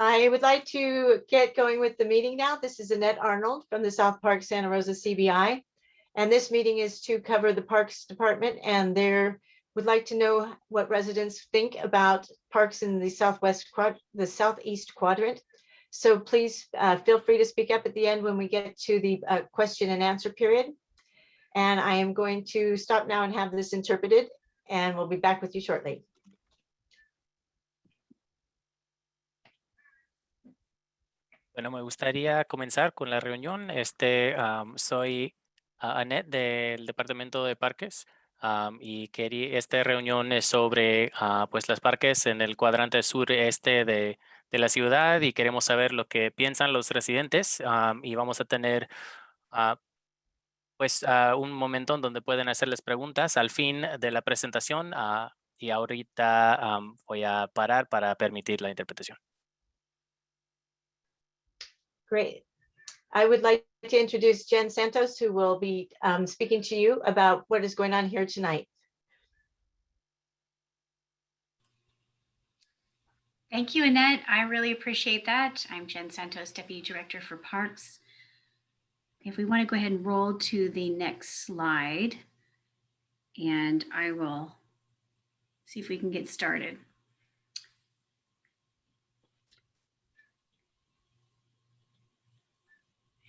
I would like to get going with the meeting now. This is Annette Arnold from the South Park Santa Rosa CBI. And this meeting is to cover the Parks Department and there would like to know what residents think about parks in the southwest the southeast quadrant. So please uh, feel free to speak up at the end when we get to the uh, question and answer period. And I am going to stop now and have this interpreted and we'll be back with you shortly. Bueno, me gustaría comenzar con la reunión. Este, am, soy ah, Annette del Departamento de Parques am, y quería, esta reunión es sobre ah, pues los parques en el cuadrante sureste de, de la ciudad y queremos saber lo que piensan los residentes am, y vamos a tener ah, pues ah, un momento en donde pueden hacerles preguntas al fin de la presentación y ahorita voy a parar para permitir la interpretación. Great. I would like to introduce Jen Santos, who will be um, speaking to you about what is going on here tonight. Thank you, Annette. I really appreciate that. I'm Jen Santos, Deputy Director for Parks. If we want to go ahead and roll to the next slide, and I will see if we can get started.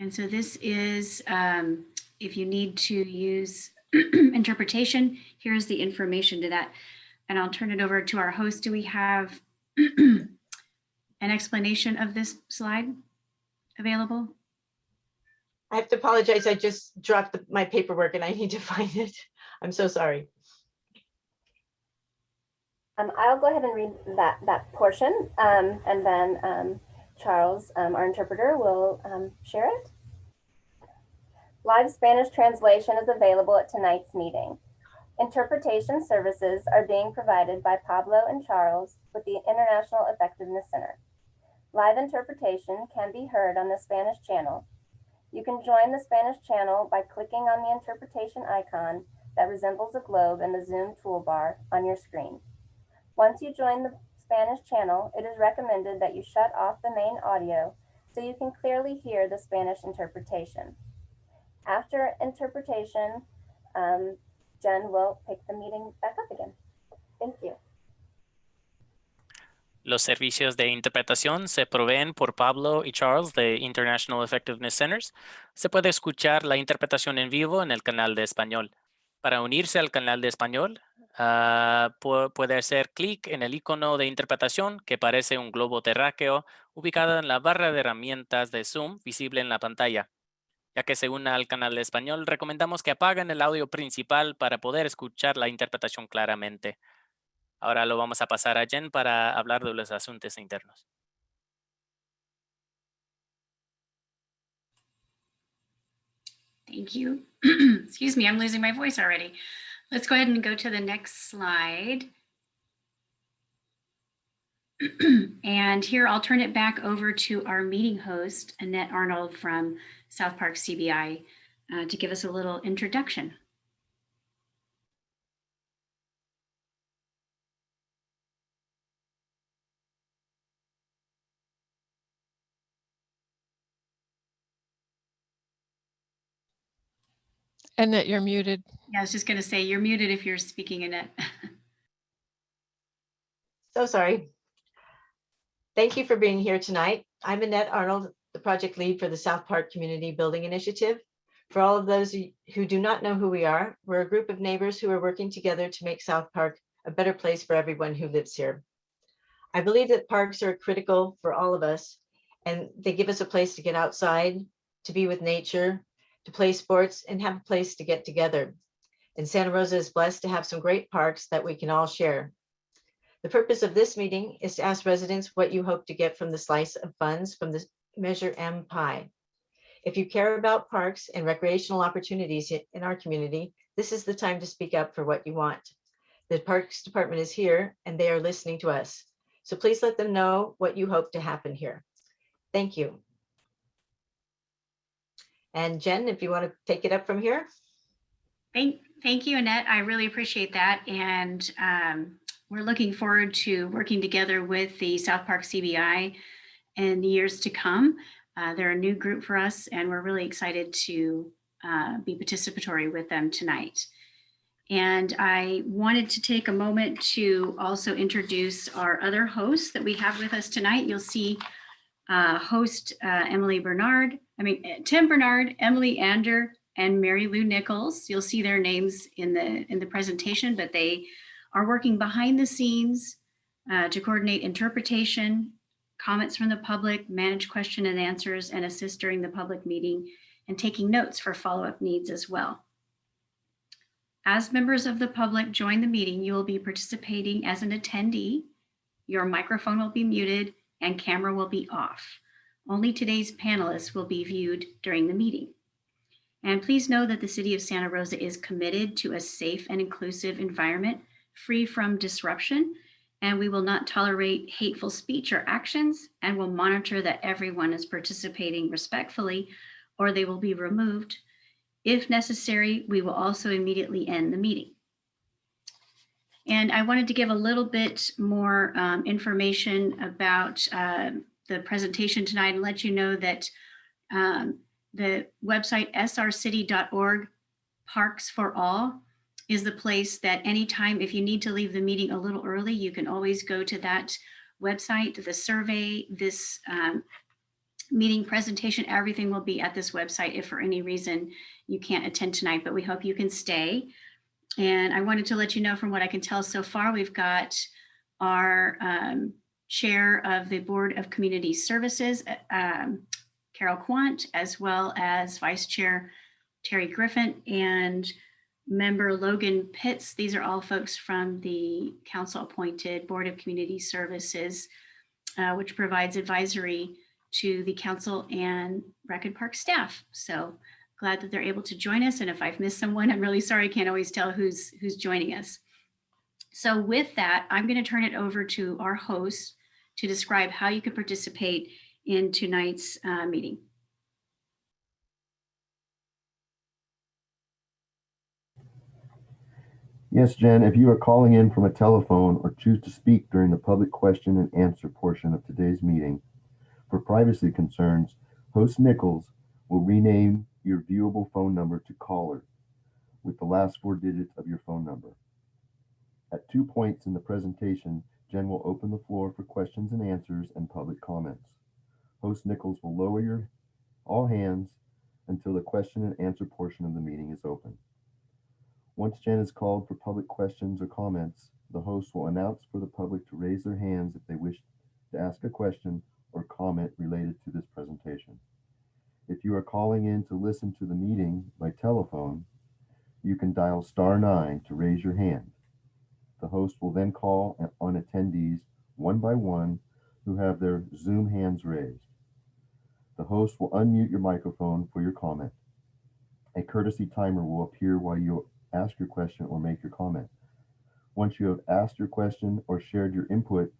And so this is, um, if you need to use interpretation, here's the information to that. And I'll turn it over to our host. Do we have an explanation of this slide available? I have to apologize. I just dropped the- my paperwork and I need to find it. I'm so sorry. Um, I'll go ahead and read that, that portion, um, and then, um, Charles, um, our interpreter, will, um, share it. Live Spanish translation is available at tonight's meeting. Interpretation services are being provided by Pablo and Charles with the International Effectiveness Center. Live interpretation can be heard on the Spanish channel. You can join the Spanish channel by clicking on the interpretation icon that resembles a globe in the Zoom toolbar on your screen. Once you join the Spanish channel, it is recommended that you shut off the main audio so you can clearly hear the Spanish interpretation. After interpretation, um, Jen will pick the meeting back up again. Thank you. Los servicios de interpretación se proveen por Pablo y Charles de International Effectiveness Centers. Se puede escuchar la interpretación en vivo en el canal de español. Para unirse al canal de español, ah, pu- puede hacer clic en el icono de interpretación que parece un globo terráqueo ubicado en la barra de herramientas de Zoom visible en la pantalla. Ya que se una al canal español, recomendamos que apaguen el audio principal para poder escuchar la interpretación claramente. Ahora lo vamos a pasar a Jen para hablar de los asuntos internos. Thank you. Excuse me, I'm losing my voice already. Let's go ahead and go to the next slide. And here I'll turn it back over to our meeting host, Annette Arnold from South Park CBI, uh, to give us a little introduction. Annette, you're muted. Yeah, I was just going to say, you're muted if you're speaking, Annette. So sorry. Thank you for being here tonight. I'm Annette Arnold, the project lead for the South Park Community Building Initiative. For all of those who- who do not know who we are, we're a group of neighbors who are working together to make South Park a better place for everyone who lives here. I believe that parks are critical for all of us and they give us a place to get outside, to be with nature, to play sports and have a place to get together. And Santa Rosa is blessed to have some great parks that we can all share. The purpose of this meeting is to ask residents what you hope to get from the slice of funds from the Measure M pie. If you care about parks and recreational opportunities in our community, this is the time to speak up for what you want. The Parks Department is here and they are listening to us. So please let them know what you hope to happen here. Thank you. And Jen, if you want to take it up from here. Thank, thank you, Annette. I really appreciate that. And um, we're looking forward to working together with the South Park CBI in the years to come. Uh, they're a new group for us and we're really excited to uh, be participatory with them tonight. And I wanted to take a moment to also introduce our other hosts that we have with us tonight. You'll see uh, host uh, Emily Bernard, I mean, uh, Tim Bernard, Emily Ander, and Mary Lou Nichols. You'll see their names in the in the presentation, but they are working behind the scenes uh, to coordinate interpretation, comments from the public, manage question and answers, and assist during the public meeting, and taking notes for follow-up needs as well. As members of the public join the meeting, you will be participating as an attendee. Your microphone will be muted and camera will be off. Only today's panelists will be viewed during the meeting. And please know that the City of Santa Rosa is committed to a safe and inclusive environment free from disruption, and we will not tolerate hateful speech or actions and will monitor that everyone is participating respectfully or they will be removed. If necessary, we will also immediately end the meeting. And I wanted to give a little bit more um, information about uh, the presentation tonight and let you know that um, the website srcity.org Parks for All is the place that anytime if you need to leave the meeting a little early, you can always go to that website, the survey, this um, meeting presentation, everything will be at this website if for any reason you can't attend tonight, but we hope you can stay. And I wanted to let you know from what I can tell so far, we've got our um, chair of the Board of Community Services, um, Carol Quant, as well as Vice Chair Terry Griffin and member Logan Pitts. These are all folks from the council appointed Board of Community Services, uh, which provides advisory to the council and Rec and Park staff. So glad that they're able to join us. And if I've missed someone, I'm really sorry. I can't always tell who's who's joining us. So with that, I'm going to turn it over to our host to describe how you can participate in tonight's uh, meeting. Yes, Jen, if you are calling in from a telephone or choose to speak during the public question and answer portion of today's meeting, for privacy concerns, host Nichols will rename your viewable phone number to caller with the last four digits of your phone number. At two points in the presentation, Jen will open the floor for questions and answers and public comments. Host Nichols will lower your all hands until the question and answer portion of the meeting is open. Once Jen is called for public questions or comments, the host will announce for the public to raise their hands if they wish to ask a question or comment related to this presentation. If you are calling in to listen to the meeting by telephone, you can dial star nine to raise your hand. The host will then call on attendees one by one who have their Zoom hands raised. The host will unmute your microphone for your comment. A courtesy timer will appear while you ask your question or make your comment. Once you have asked your question or shared your input,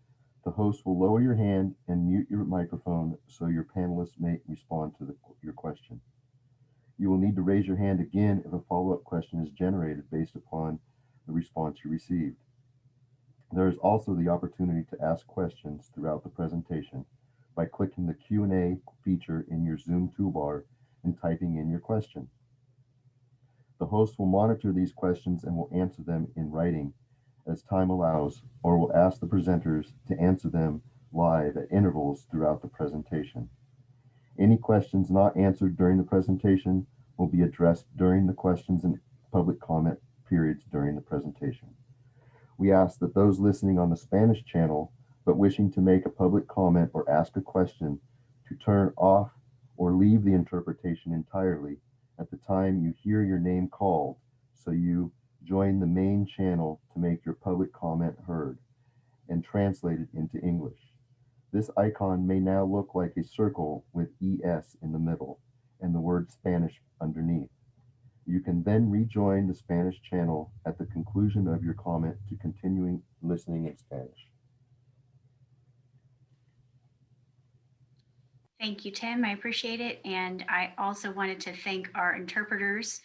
the host will lower your hand and mute your microphone so your panelists may respond to the, your question. You will need to raise your hand again if a follow-up question is generated based upon the response you received. There is also the opportunity to ask questions throughout the presentation by clicking the Q&A feature in your Zoom toolbar and typing in your question. The host will monitor these questions and will answer them in writing as time allows, or will ask the presenters to answer them live at intervals throughout the presentation. Any questions not answered during the presentation will be addressed during the questions and public comment periods during the presentation. We ask that those listening on the Spanish channel but wishing to make a public comment or ask a question to turn off or leave the interpretation entirely at the time you hear your name called so you join the main channel to make your public comment heard and translated into English. This icon may now look like a circle with ES in the middle and the word Spanish underneath. You can then rejoin the Spanish channel at the conclusion of your comment to continuing listening in Spanish. Thank you, Tim. I appreciate it. And I also wanted to thank our interpreters,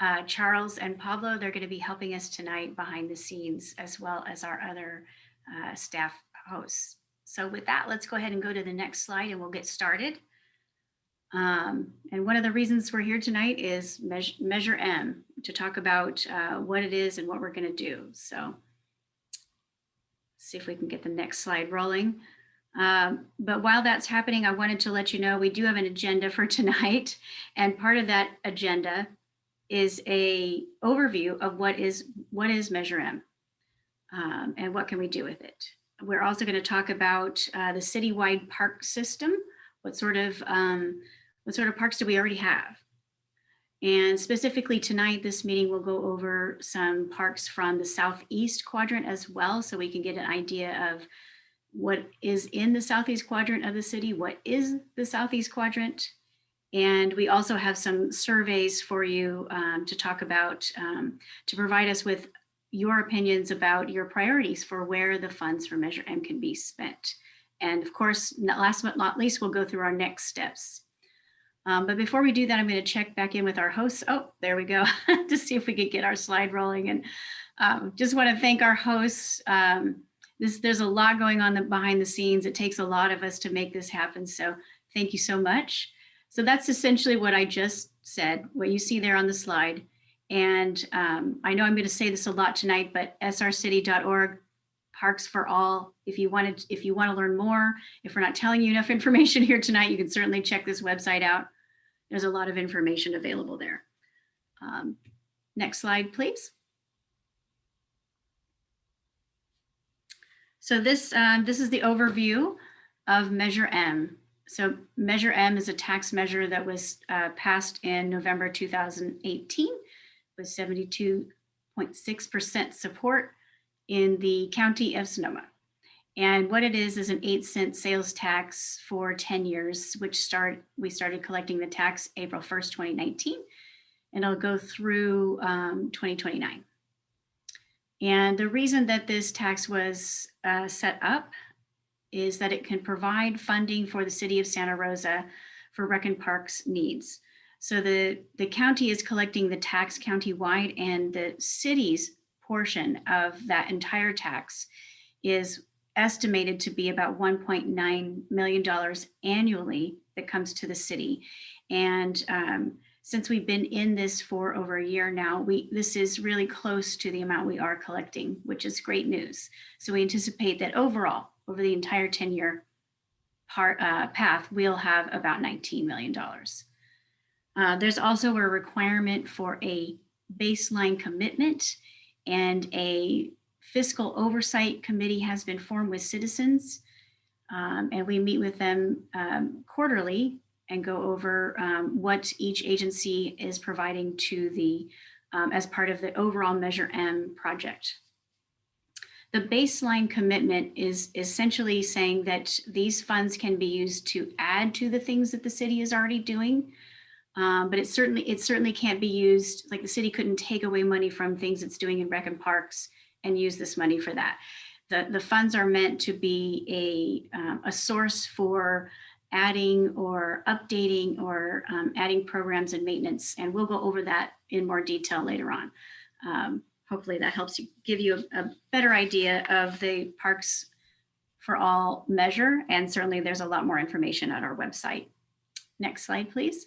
uh, Charles and Pablo. They're going to be helping us tonight behind the scenes, as well as our other uh, staff hosts. So with that, let's go ahead and go to the next slide and we'll get started. Um, and one of the reasons we're here tonight is Measure, Measure M to talk about uh, what it is and what we're going to do. So see if we can get the next slide rolling. Um, but while that's happening, I wanted to let you know we do have an agenda for tonight. And part of that agenda is a overview of what is what is Measure M um, and what can we do with it. We're also going to talk about uh, the citywide park system. What sort of um, what sort of parks do we already have? And specifically tonight, this meeting will go over some parks from the southeast quadrant as well, so we can get an idea of what is in the southeast quadrant of the city, what is the southeast quadrant. And we also have some surveys for you um, to talk about, um, to provide us with your opinions about your priorities for where the funds for Measure M can be spent. And of course, last but not least, we'll go through our next steps. Um, but before we do that, I'm going to check back in with our hosts. Oh, there we go, to see if we could get our slide rolling. And um, just want to thank our hosts. Um, this, there's a lot going on the, behind the scenes. It takes a lot of us to make this happen. So thank you so much. So that's essentially what I just said, what you see there on the slide. And um, I know I'm going to say this a lot tonight, but srcity.org Parks for All. If you wanted, if you want to learn more, if we're not telling you enough information here tonight, you can certainly check this website out. There's a lot of information available there. Um, next slide, please. So this, uh, this is the overview of Measure M. So Measure M is a tax measure that was uh, passed in November 2018 with 72.6% support in the county of Sonoma. And what it is is an eight cent sales tax for 10 years, which start we started collecting the tax April 1st, 2019, and it'll go through um, 2029. And the reason that this tax was uh, set up is that it can provide funding for the city of Santa Rosa for Rec and Parks needs. So the, the county is collecting the tax county-wide and the city's portion of that entire tax is estimated to be about $1.9 million annually that comes to the city. And um, since we've been in this for over a year now, we this is really close to the amount we are collecting, which is great news. So we anticipate that overall, over the entire 10-year part uh, path, we'll have about $19 million. Uh, there's also a requirement for a baseline commitment and a fiscal oversight committee has been formed with citizens. Um, and we meet with them um, quarterly and go over um, what each agency is providing to the, um, as part of the overall Measure M project. The baseline commitment is essentially saying that these funds can be used to add to the things that the city is already doing. Um, but it certainly it certainly can't be used like the city couldn't take away money from things it's doing in rec and parks and use this money for that. The, the funds are meant to be a, um, a source for adding or updating or um, adding programs and maintenance. And we'll go over that in more detail later on. Um, hopefully that helps you give you a, a better idea of the Parks for All measure. And certainly there's a lot more information on our website. Next slide, please.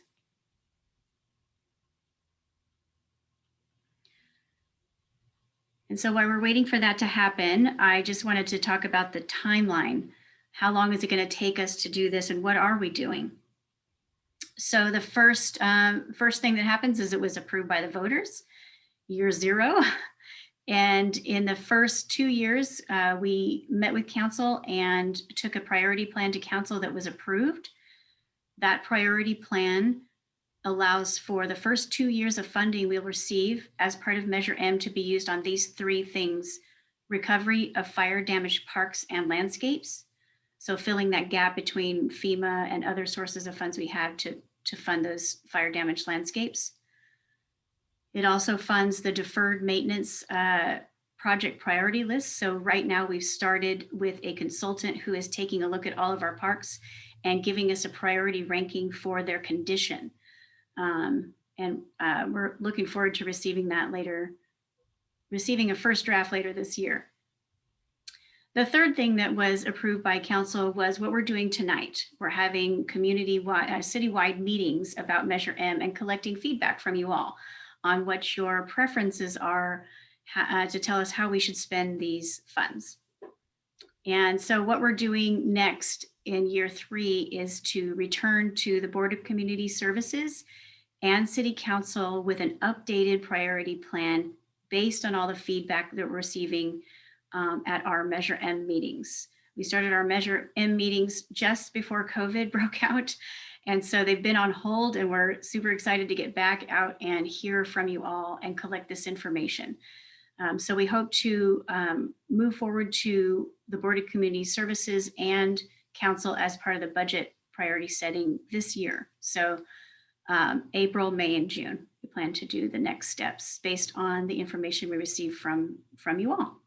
And so while we're waiting for that to happen, I just wanted to talk about the timeline. How long is it going to take us to do this and what are we doing? So the first, um, first thing that happens is it was approved by the voters, year zero. And in the first two years, uh, we met with council and took a priority plan to council that was approved. That priority plan allows for the first two years of funding we'll receive as part of Measure M to be used on these three things, recovery of fire damaged parks and landscapes. So filling that gap between FEMA and other sources of funds we have to, to fund those fire damaged landscapes. It also funds the deferred maintenance uh, project priority list. So right now we've started with a consultant who is taking a look at all of our parks and giving us a priority ranking for their condition. Um, and uh, we're looking forward to receiving that later, receiving a first draft later this year. The third thing that was approved by council was what we're doing tonight. We're having community-wide, uh, citywide meetings about Measure M and collecting feedback from you all on what your preferences are uh, to tell us how we should spend these funds. And so what we're doing next in year three is to return to the Board of Community Services and City Council with an updated priority plan based on all the feedback that we're receiving um, at our Measure M meetings. We started our Measure M meetings just before COVID broke out. And so they've been on hold and we're super excited to get back out and hear from you all and collect this information. Um, so we hope to um, move forward to the Board of Community Services and Council as part of the budget priority setting this year. So um, April, May, and June, we plan to do the next steps based on the information we receive from, from you all.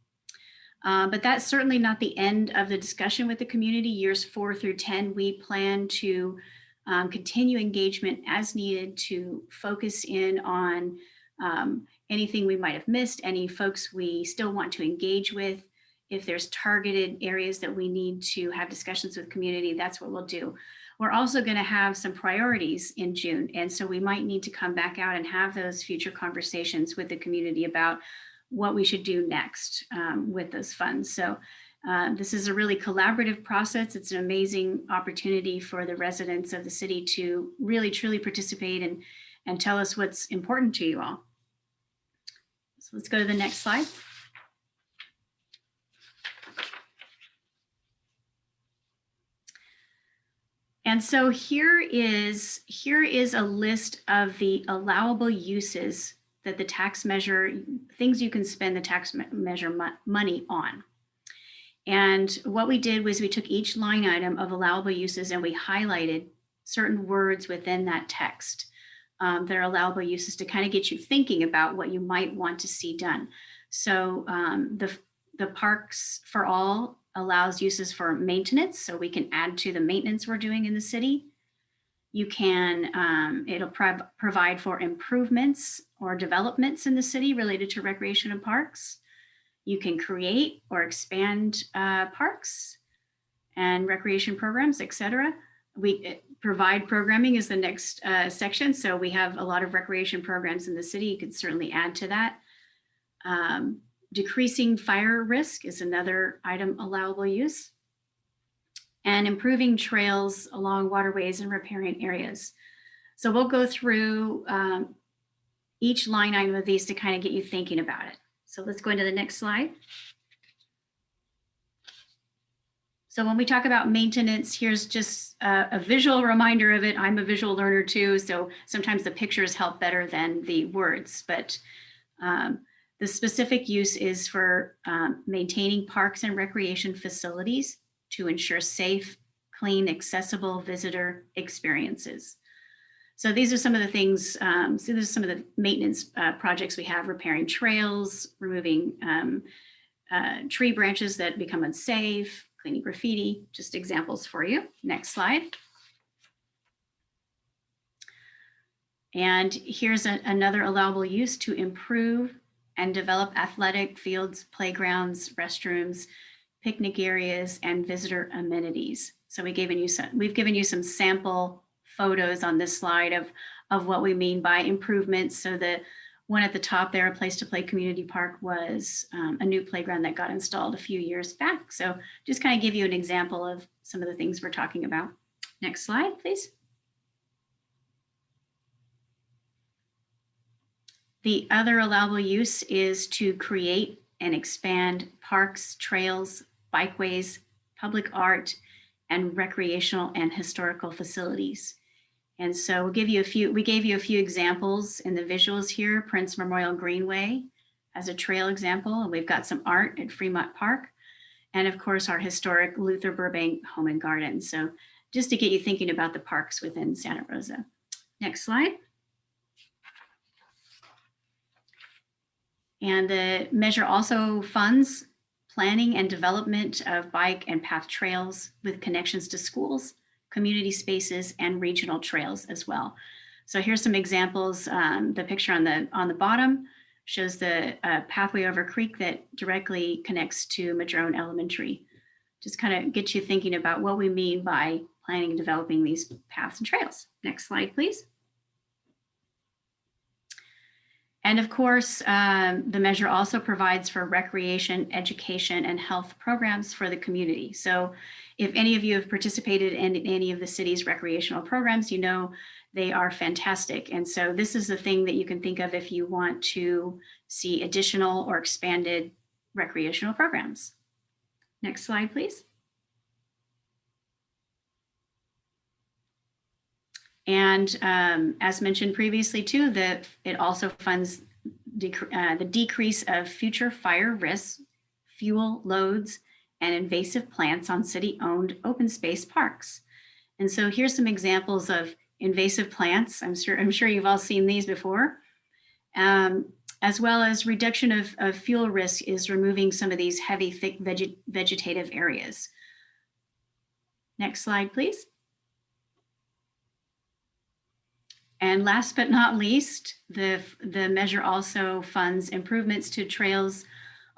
Uh, but that's certainly not the end of the discussion with the community. Years four through 10, we plan to um, continue engagement as needed to focus in on um, anything we might have missed, any folks we still want to engage with. If there's targeted areas that we need to have discussions with community, that's what we'll do. We're also going to have some priorities in June. And so we might need to come back out and have those future conversations with the community about what we should do next um, with those funds. So uh, this is a really collaborative process. It's an amazing opportunity for the residents of the city to really truly participate and, and tell us what's important to you all. So let's go to the next slide. And so here is, here is a list of the allowable uses that the tax measure, things you can spend the tax me- measure mo- money on. And what we did was we took each line item of allowable uses and we highlighted certain words within that text um, that are allowable uses to kind of get you thinking about what you might want to see done. So um, the, the Parks for All allows uses for maintenance, so we can add to the maintenance we're doing in the city. You can, um, it'll prov- provide for improvements or developments in the city related to recreation and parks. You can create or expand uh, parks and recreation programs, et cetera. We uh, provide programming is the next uh, section. So we have a lot of recreation programs in the city. You could certainly add to that. Um, decreasing fire risk is another item allowable use. And improving trails along waterways and riparian areas. So we'll go through um, each line item of these to kind of get you thinking about it. So let's go into the next slide. So when we talk about maintenance, here's just a, a, visual reminder of it. I'm a visual learner too, so sometimes the pictures help better than the words, but um, the specific use is for um, maintaining parks and recreation facilities to ensure safe, clean, accessible visitor experiences. So these are some of the things, um, so these are some of the maintenance uh, projects we have, repairing trails, removing um, uh, tree branches that become unsafe, cleaning graffiti, just examples for you. Next slide. And here's a, another allowable use to improve and develop athletic fields, playgrounds, restrooms, picnic areas, and visitor amenities. So we given you some, we've given you some sample photos on this slide of, of what we mean by improvements. So the one at the top there, a place to play community park was um, a new playground that got installed a few years back. So just kind of give you an example of some of the things we're talking about. Next slide, please. The other allowable use is to create and expand parks, trails, bikeways, public art, and recreational and historical facilities. And so we'll give you a few, we gave you a few examples in the visuals here. Prince Memorial Greenway as a trail example, and we've got some art at Fremont Park. And of course, our historic Luther Burbank Home and Garden. So just to get you thinking about the parks within Santa Rosa. Next slide. And the measure also funds planning and development of bike and path trails with connections to schools, community spaces, and regional trails as well. So here's some examples. Um, the picture on the on the bottom shows the uh, pathway over creek that directly connects to Madrone Elementary. Just kind of get you thinking about what we mean by planning and developing these paths and trails. Next slide, please. And of course, um, the measure also provides for recreation, education, and health programs for the community. So if any of you have participated in any of the city's recreational programs, you know they are fantastic. And so this is the thing that you can think of if you want to see additional or expanded recreational programs. Next slide, please. And um, as mentioned previously too, that it also funds dec uh, the decrease of future fire risks, fuel loads, and invasive plants on city-owned open space parks. And so here's some examples of invasive plants. I'm sure, I'm sure you've all seen these before. Um, as well as reduction of, of, fuel risk is removing some of these heavy, thick veget vegetative areas. Next slide, please. And last but not least, the, the measure also funds improvements to trails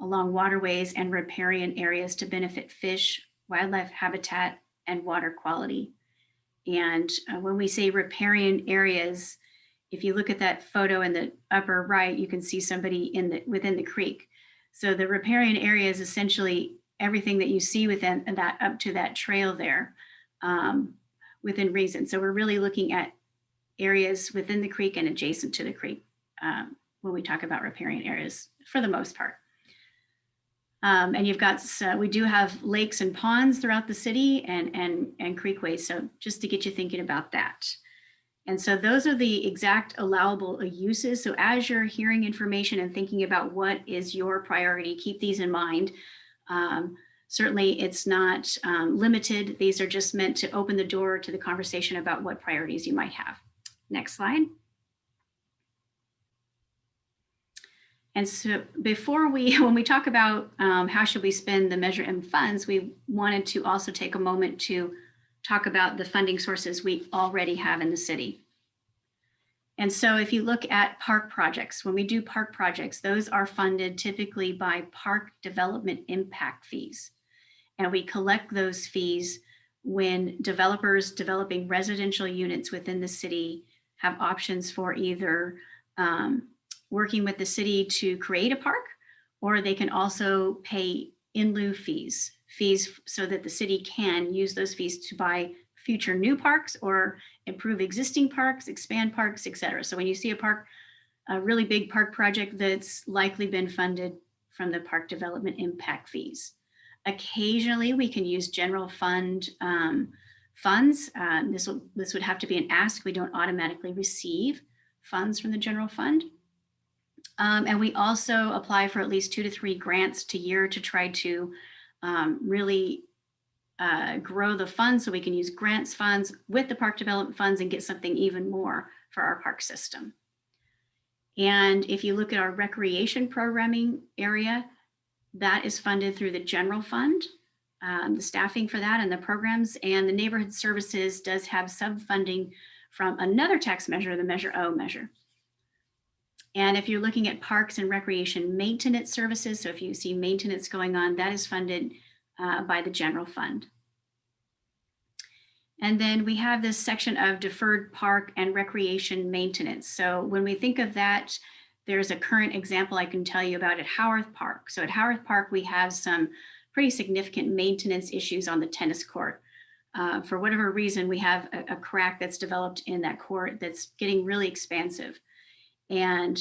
along waterways and riparian areas to benefit fish, wildlife habitat, and water quality. And uh, when we say riparian areas, if you look at that photo in the upper right, you can see somebody in the within the creek. So the riparian area is essentially everything that you see within that up to that trail there um, within reason. So we're really looking at areas within the creek and adjacent to the creek um, when we talk about riparian areas for the most part. Um, and you've got, uh, we do have lakes and ponds throughout the city and, and, and creekways. So just to get you thinking about that. And so those are the exact allowable uses. So as you're hearing information and thinking about what is your priority, keep these in mind. Um, certainly it's not um, limited. These are just meant to open the door to the conversation about what priorities you might have. Next slide. And so before we, when we talk about um, how should we spend the Measure M funds, we wanted to also take a moment to talk about the funding sources we already have in the city. And so if you look at park projects, when we do park projects, those are funded typically by park development impact fees. And we collect those fees when developers developing residential units within the city have options for either um, working with the city to create a park, or they can also pay in lieu fees, fees so that the city can use those fees to buy future new parks or improve existing parks, expand parks, et cetera. So when you see a park, a really big park project that's likely been funded from the park development impact fees. Occasionally we can use general fund um, funds. Um, this, will, this would have to be an ask. We don't automatically receive funds from the general fund. Um, and we also apply for at least two to three grants to year to try to um, really uh, grow the funds so we can use grants funds with the park development funds and get something even more for our park system. And if you look at our recreation programming area, that is funded through the general fund, um, the staffing for that and the programs and the neighborhood services does have sub funding from another tax measure, the Measure O measure. And if you're looking at parks and recreation maintenance services, so if you see maintenance going on, that is funded uh, by the general fund. And then we have this section of deferred park and recreation maintenance. So when we think of that, there's a current example I can tell you about at Howarth Park. So at Howarth Park, we have some pretty significant maintenance issues on the tennis court. Uh, for whatever reason, we have a, a crack that's developed in that court that's getting really expansive and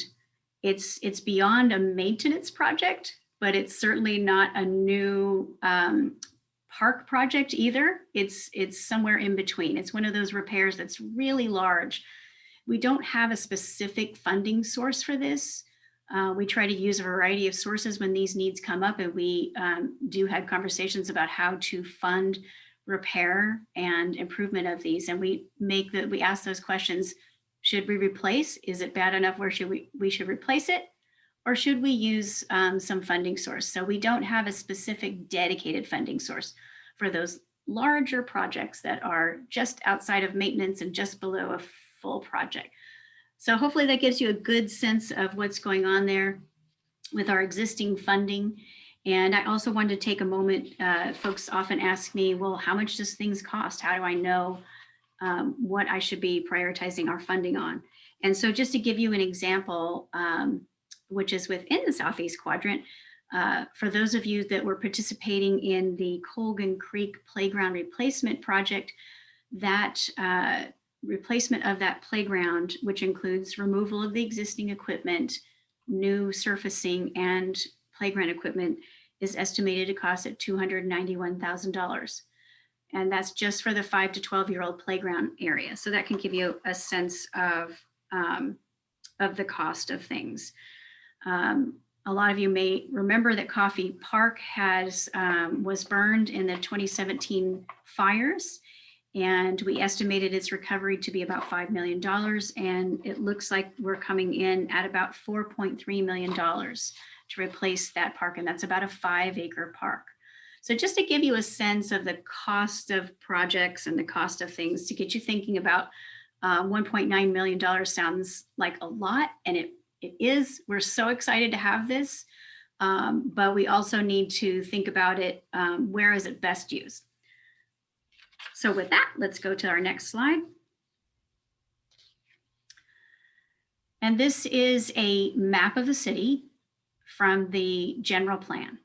it's it's beyond a maintenance project, but it's certainly not a new um, park project either. It's it's somewhere in between. It's one of those repairs that's really large. We don't have a specific funding source for this. Uh, we try to use a variety of sources when these needs come up and we um, do have conversations about how to fund repair and improvement of these. And we make that we ask those questions should we replace? Is it bad enough where should we, we should replace it? Or should we use um, some funding source? So we don't have a specific dedicated funding source for those larger projects that are just outside of maintenance and just below a full project. So hopefully that gives you a good sense of what's going on there with our existing funding. And I also wanted to take a moment, uh, folks often ask me, well, how much does things cost? How do I know um, what I should be prioritizing our funding on? And so just to give you an example, um, which is within the Southeast Quadrant, uh, for those of you that were participating in the Colgan Creek Playground Replacement Project, that uh, replacement of that playground, which includes removal of the existing equipment, new surfacing and playground equipment is estimated to cost at $291,000. And that's just for the five to 12 year old playground area. So that can give you a sense of, um, of the cost of things. Um, a lot of you may remember that Coffey Park has um, was burned in the 2017 fires and we estimated its recovery to be about $5 million. And it looks like we're coming in at about $4.3 million to replace that park. And that's about a five acre park. So just to give you a sense of the cost of projects and the cost of things to get you thinking about uh, $1.9 million sounds like a lot and it, it is. We're so excited to have this, um, but we also need to think about it, um, where is it best used? So with that, let's go to our next slide. And this is a map of the city from the general plan.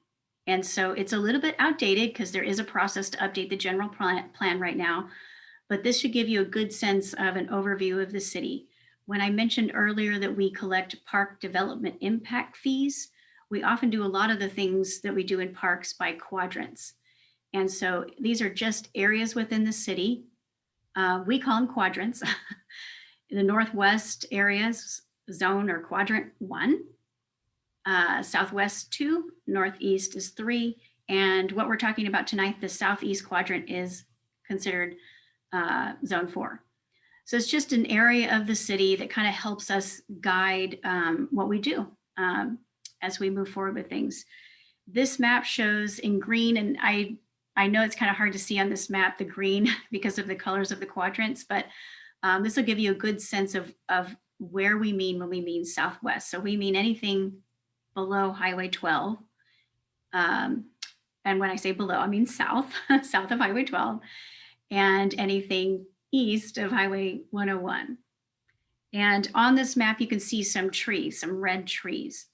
And so it's a little bit outdated because there is a process to update the general plan, right now, but this should give you a good sense of an overview of the city. When I mentioned earlier that we collect park development impact fees, we often do a lot of the things that we do in parks by quadrants. And so these are just areas within the city. Uh, we call them quadrants. the Northwest areas zone or quadrant one, uh, Southwest two, Northeast is three. And what we're talking about tonight, the Southeast quadrant is considered uh, zone four. So it's just an area of the city that kind of helps us guide um, what we do um, as we move forward with things. This map shows in green, and I I know it's kind of hard to see on this map, the green, because of the colors of the quadrants, but um, this will give you a good sense of, of where we mean when we mean Southwest. So we mean anything below Highway 12. Um, and when I say below, I mean south, south of Highway 12, and anything east of Highway 101. And on this map, you can see some trees, some red trees.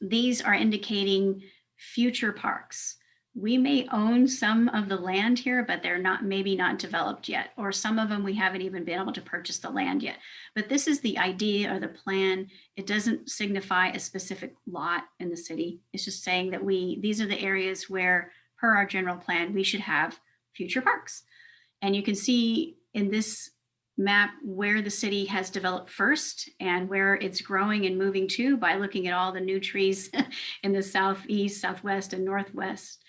These are indicating future parks we may own some of the land here, but they're not maybe not developed yet, or some of them we haven't even been able to purchase the land yet. But this is the idea or the plan. It doesn't signify a specific lot in the city. It's just saying that we these are the areas where, per our general plan, we should have future parks. And you can see in this map where the city has developed first and where it's growing and moving to by looking at all the new trees in the southeast, southwest, and northwest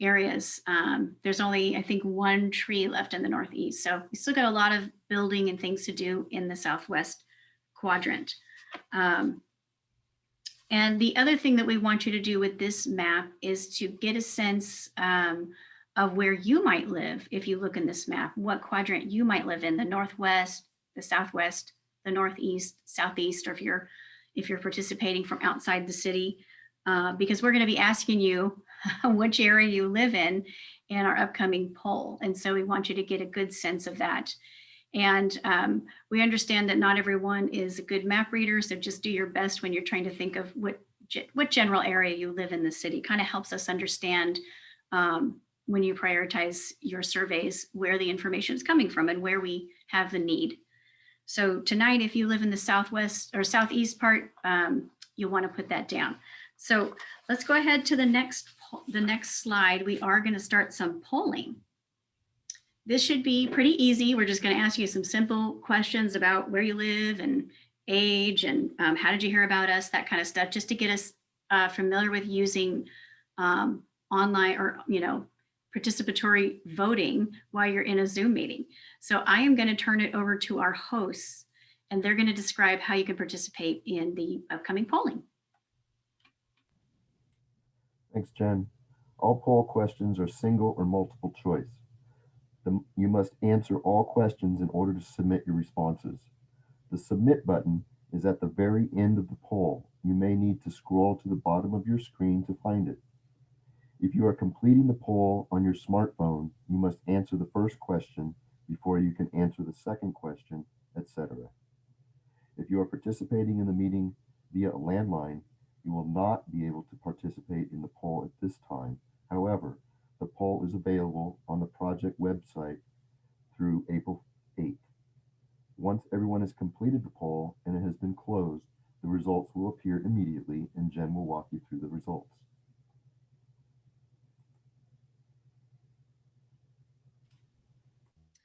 areas. Um, there's only, I think, one tree left in the Northeast. So we still got a lot of building and things to do in the Southwest quadrant. Um, and the other thing that we want you to do with this map is to get a sense um, of where you might live if you look in this map, what quadrant you might live in, the Northwest, the Southwest, the Northeast, Southeast, or if you're if you're participating from outside the city, uh, because we're going to be asking you which area you live in in our upcoming poll. And so we want you to get a good sense of that. And um, we understand that not everyone is a good map reader, so just do your best when you're trying to think of what, what general area you live in the city. Kind of helps us understand um, when you prioritize your surveys where the information is coming from and where we have the need. So tonight, if you live in the southwest or southeast part, um, you'll want to put that down. So let's go ahead to the next the next slide, we are going to start some polling. This should be pretty easy. We're just going to ask you some simple questions about where you live and age and um, how did you hear about us, that kind of stuff, just to get us uh, familiar with using um, online or, you know, participatory voting while you're in a Zoom meeting. So I am going to turn it over to our hosts and they're going to describe how you can participate in the upcoming polling. Thanks, Jen. All poll questions are single or multiple choice. The, you must answer all questions in order to submit your responses. The submit button is at the very end of the poll. You may need to scroll to the bottom of your screen to find it. If you are completing the poll on your smartphone, you must answer the first question before you can answer the second question, etc. If you are participating in the meeting via a landline, you will not be able to participate in the poll at this time. However, the poll is available on the project website through April 8th. Once everyone has completed the poll and it has been closed, the results will appear immediately and Jen will walk you through the results.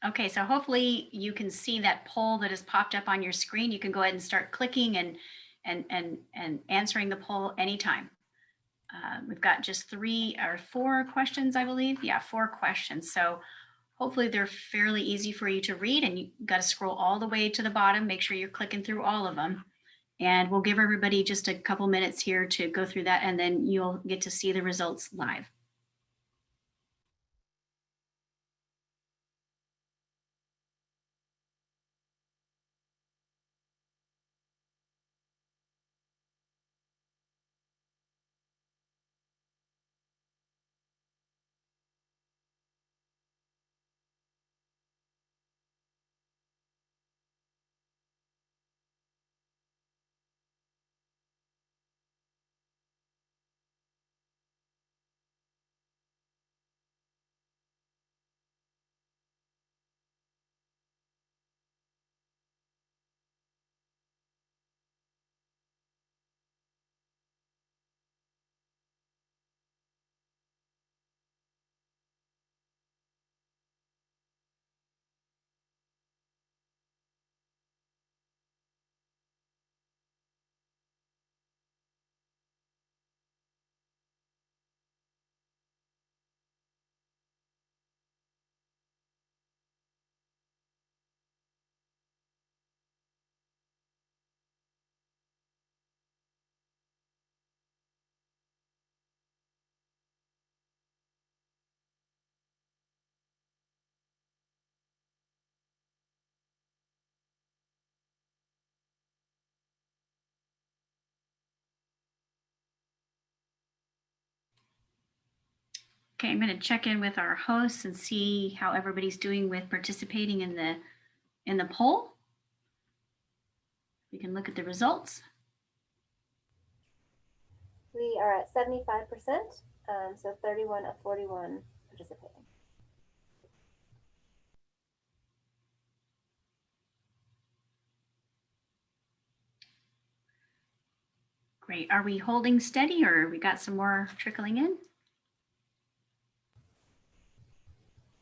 Okay, so hopefully you can see that poll that has popped up on your screen. You can go ahead and start clicking and and and and answering the poll anytime. Uh, we've got just three or four questions, I believe. Yeah, four questions. So hopefully they're fairly easy for you to read and you got to scroll all the way to the bottom. Make sure you're clicking through all of them. And we'll give everybody just a couple minutes here to go through that and then you'll get to see the results live. Okay, I'm going to check in with our hosts and see how everybody's doing with participating in the in the poll. We can look at the results. We are at 75%, um, so 31 of 41 participating. Great. Are we holding steady or we got some more trickling in?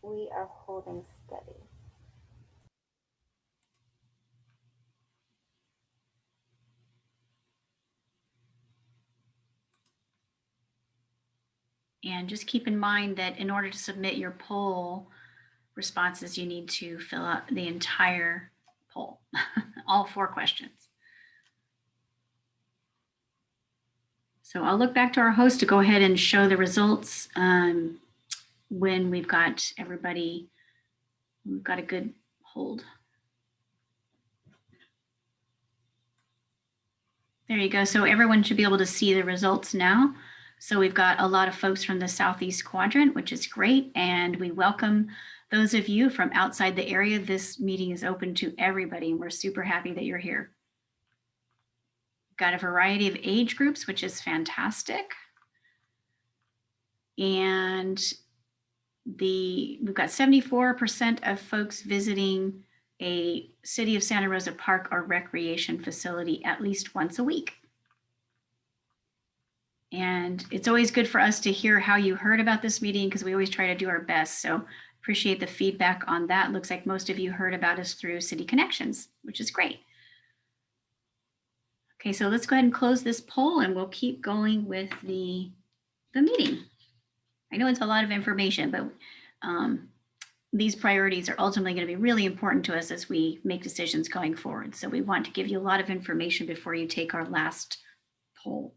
We are holding steady. And just keep in mind that in order to submit your poll responses, you need to fill out the entire poll, all four questions. So I'll look back to our host to go ahead and show the results um, when we've got everybody, we've got a good hold. There you go. So everyone should be able to see the results now. So we've got a lot of folks from the Southeast Quadrant, which is great. And we welcome those of you from outside the area. This meeting is open to everybody and we're super happy that you're here. Got a variety of age groups, which is fantastic. And the we've got 74% of folks visiting a City of Santa Rosa Park or recreation facility at least once a week. And it's always good for us to hear how you heard about this meeting because we always try to do our best. So appreciate the feedback on that. Looks like most of you heard about us through City Connections, which is great. Okay, so let's go ahead and close this poll and we'll keep going with the, the meeting. I know it's a lot of information, but um, these priorities are ultimately going to be really important to us as we make decisions going forward. So we want to give you a lot of information before you take our last poll.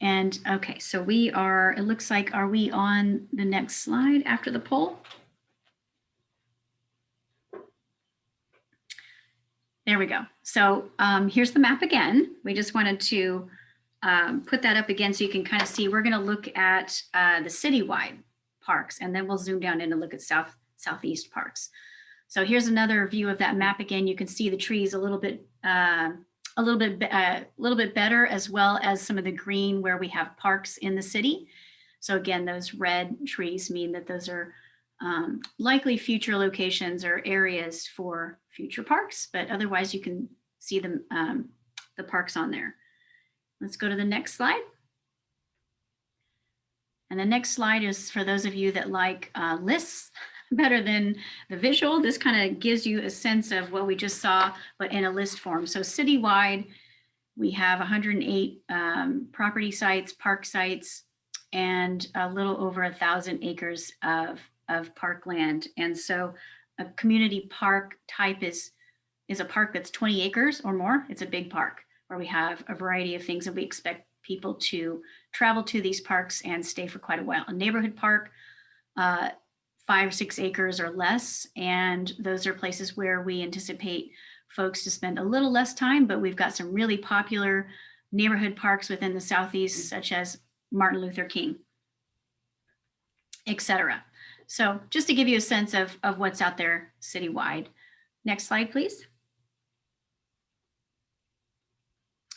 And okay, so we are, it looks like, are we on the next slide after the poll? There we go. So um, here's the map again. We just wanted to um, put that up again so you can kind of see. We're going to look at uh, the citywide parks, and then we'll zoom down in and look at south southeast parks. So here's another view of that map again. You can see the trees a little bit uh, a little bit uh, a little bit better, as well as some of the green where we have parks in the city. So again, those red trees mean that those are um, likely future locations or areas for future parks, but otherwise you can see them, um, the parks on there. Let's go to the next slide. And the next slide is for those of you that like uh, lists better than the visual. This kind of gives you a sense of what we just saw, but in a list form. So citywide, we have 108 um, property sites, park sites, and a little over a thousand acres of, of parkland. And so a community park type is, is a park that's 20 acres or more. It's a big park where we have a variety of things and we expect people to travel to these parks and stay for quite a while. A neighborhood park, uh, five, six acres or less. And those are places where we anticipate folks to spend a little less time, but we've got some really popular neighborhood parks within the Southeast, such as Martin Luther King, etc. So just to give you a sense of, of what's out there citywide. Next slide, please.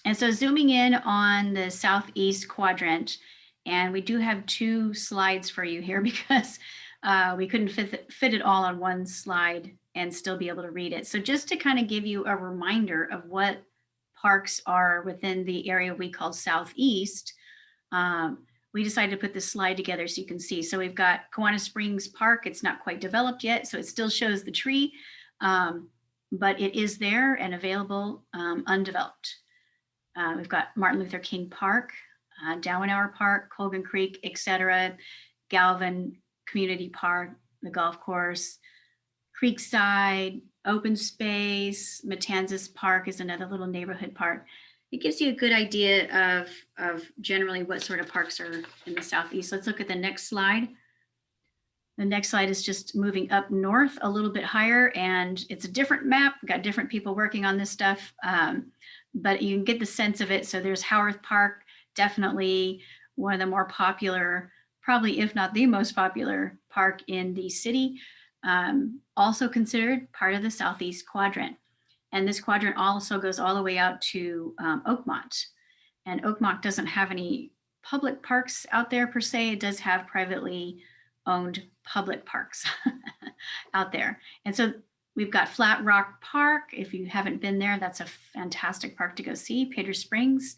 And so zooming in on the Southeast quadrant, and we do have two slides for you here because uh, we couldn't fit, fit it all on one slide and still be able to read it. So just to kind of give you a reminder of what parks are within the area we call Southeast, um, we decided to put this slide together so you can see. So we've got Kawana Springs Park. It's not quite developed yet, so it still shows the tree, um, but it is there and available um, undeveloped. Uh, we've got Martin Luther King Park, uh, Dauenhauer Park, Colgan Creek, etc. Galvin Community Park, the golf course, Creekside, open space, Matanzas Park is another little neighborhood park. It gives you a good idea of, of generally what sort of parks are in the southeast. Let's look at the next slide. The next slide is just moving up north a little bit higher and it's a different map. We've got different people working on this stuff, um, but you can get the sense of it. So there's Howarth Park, definitely one of the more popular, probably if not the most popular park in the city. Um, also considered part of the southeast quadrant. And this quadrant also goes all the way out to um, Oakmont. And Oakmont doesn't have any public parks out there per se. It does have privately owned public parks out there. And so we've got Flat Rock Park. If you haven't been there, that's a fantastic park to go see. Pedro Springs,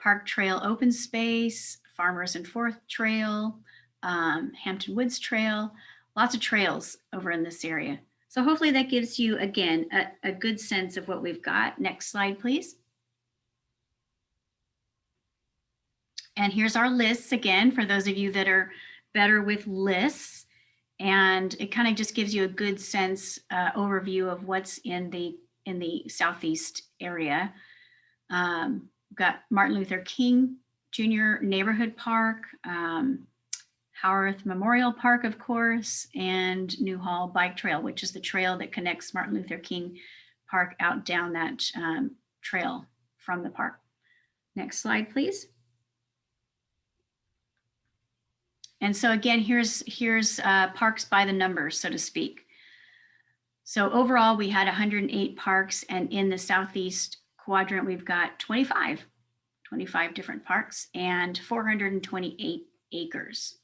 Park Trail Open Space, Farmers and Fourth Trail, um, Hampton Woods Trail, lots of trails over in this area. So hopefully that gives you, again, a, a good sense of what we've got. Next slide, please. And here's our lists again, for those of you that are better with lists. And it kind of just gives you a good sense uh, overview of what's in the in the Southeast area. Um, we've got Martin Luther King Jr. Neighborhood Park, um, Howarth Memorial Park, of course, and Newhall Bike Trail, which is the trail that connects Martin Luther King Park out down that um, trail from the park. Next slide, please. And so again, here's, here's uh, parks by the numbers, so to speak. So overall, we had 108 parks, and in the Southeast quadrant, we've got 25, 25 different parks and 428 acres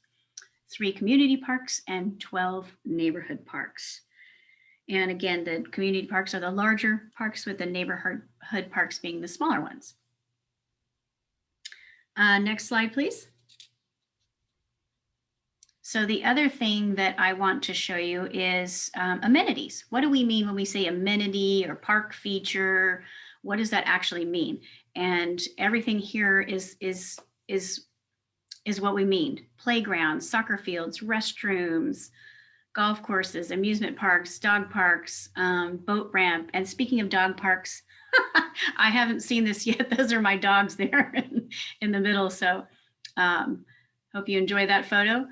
three community parks, and 12 neighborhood parks. And again, the community parks are the larger parks with the neighborhood parks being the smaller ones. Uh, next slide, please. So the other thing that I want to show you is um, amenities. What do we mean when we say amenity or park feature? What does that actually mean? And everything here is, is, is is what we mean. Playgrounds, soccer fields, restrooms, golf courses, amusement parks, dog parks, um, boat ramp. And speaking of dog parks, I haven't seen this yet. Those are my dogs there in, the middle. So um, hope you enjoy that photo.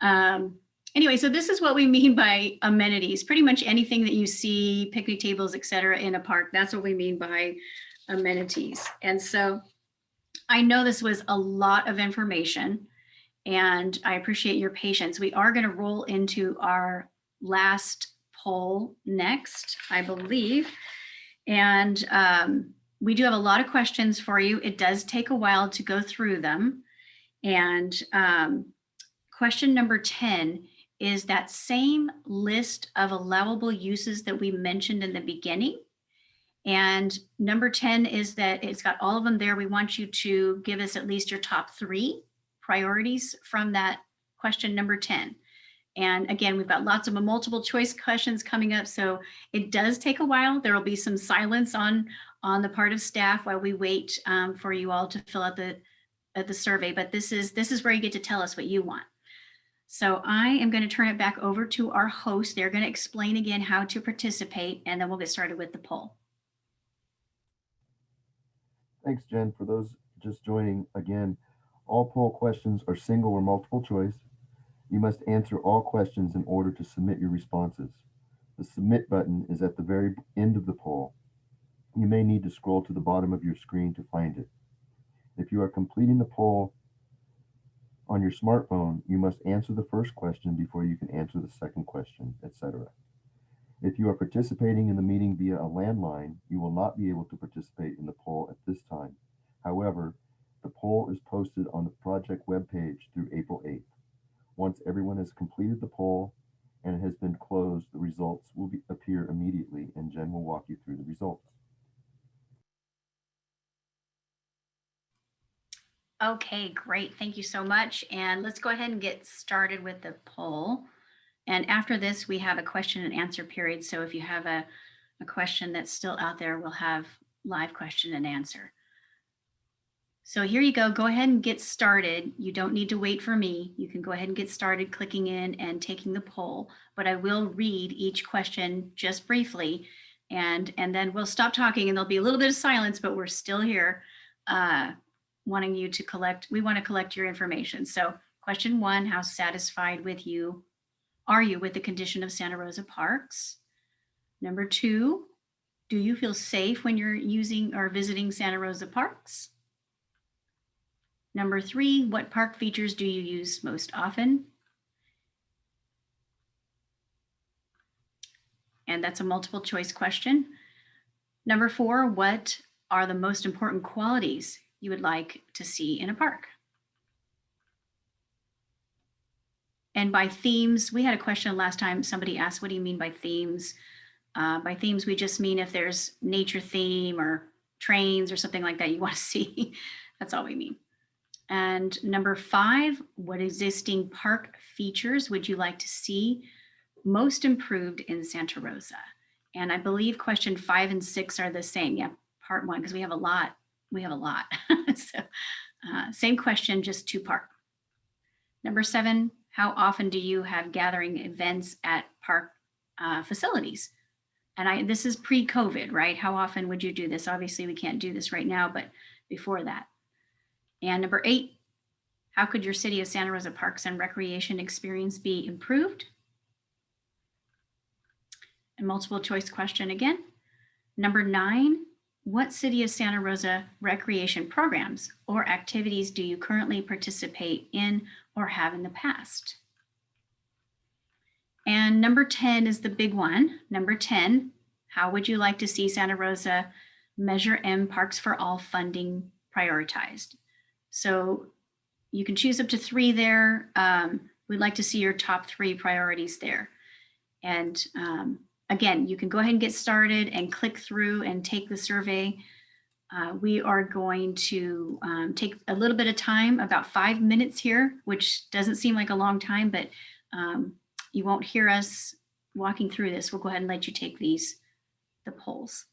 Um, anyway, so this is what we mean by amenities. Pretty much anything that you see, picnic tables, et cetera, in a park, that's what we mean by amenities. And so I know this was a lot of information and I appreciate your patience. We are going to roll into our last poll next, I believe. And um, we do have a lot of questions for you. It does take a while to go through them. And um, question number 10 is that same list of allowable uses that we mentioned in the beginning. And number 10 is that it's got all of them there. We want you to give us at least your top three priorities from that question number 10. And again, we've got lots of multiple choice questions coming up. So it does take a while. There will be some silence on, on the part of staff while we wait um, for you all to fill out the, uh, the survey. But this is, this is where you get to tell us what you want. So I am going to turn it back over to our host. They're going to explain again how to participate, and then we'll get started with the poll. Thanks, Jen. For those just joining, again, all poll questions are single or multiple choice. You must answer all questions in order to submit your responses. The submit button is at the very end of the poll. You may need to scroll to the bottom of your screen to find it. If you are completing the poll on your smartphone, you must answer the first question before you can answer the second question, etc. If you are participating in the meeting via a landline, you will not be able to participate in the poll at this time. However, the poll is posted on the project webpage through April 8th. Once everyone has completed the poll and it has been closed, the results will be, appear immediately and Jen will walk you through the results. Okay, great. Thank you so much. And let's go ahead and get started with the poll. And after this, we have a question and answer period. So if you have a, a question that's still out there, we'll have live question and answer. So here you go. Go ahead and get started. You don't need to wait for me. You can go ahead and get started clicking in and taking the poll, but I will read each question just briefly and, and then we'll stop talking and there'll be a little bit of silence, but we're still here uh, wanting you to collect, we want to collect your information. So question one, how satisfied with you are you with the condition of Santa Rosa parks? Number two, do you feel safe when you're using or visiting Santa Rosa parks? Number three, what park features do you use most often? And that's a multiple choice question. Number four, what are the most important qualities you would like to see in a park? And by themes, we had a question last time. Somebody asked, what do you mean by themes? Uh, by themes, we just mean if there's nature theme or trains or something like that you want to see. That's all we mean. And number five, what existing park features would you like to see most improved in Santa Rosa? And I believe question five and six are the same. Yeah, part one, because we have a lot. We have a lot. so uh, same question, just two part. Number seven, how often do you have gathering events at park uh, facilities? And I, this is pre-COVID, right? How often would you do this? Obviously, we can't do this right now, but before that. And number eight, how could your City of Santa Rosa Parks and Recreation experience be improved? And multiple choice question again. Number nine, what City of Santa Rosa recreation programs or activities do you currently participate in or have in the past? And number 10 is the big one. Number 10, how would you like to see Santa Rosa Measure M Parks for All funding prioritized? So you can choose up to three there. Um, we'd like to see your top three priorities there. And um, again, you can go ahead and get started and click through and take the survey. Uh, we are going to um, take a little bit of time, about five minutes here, which doesn't seem like a long time, but um, you won't hear us walking through this. We'll go ahead and let you take these, the polls.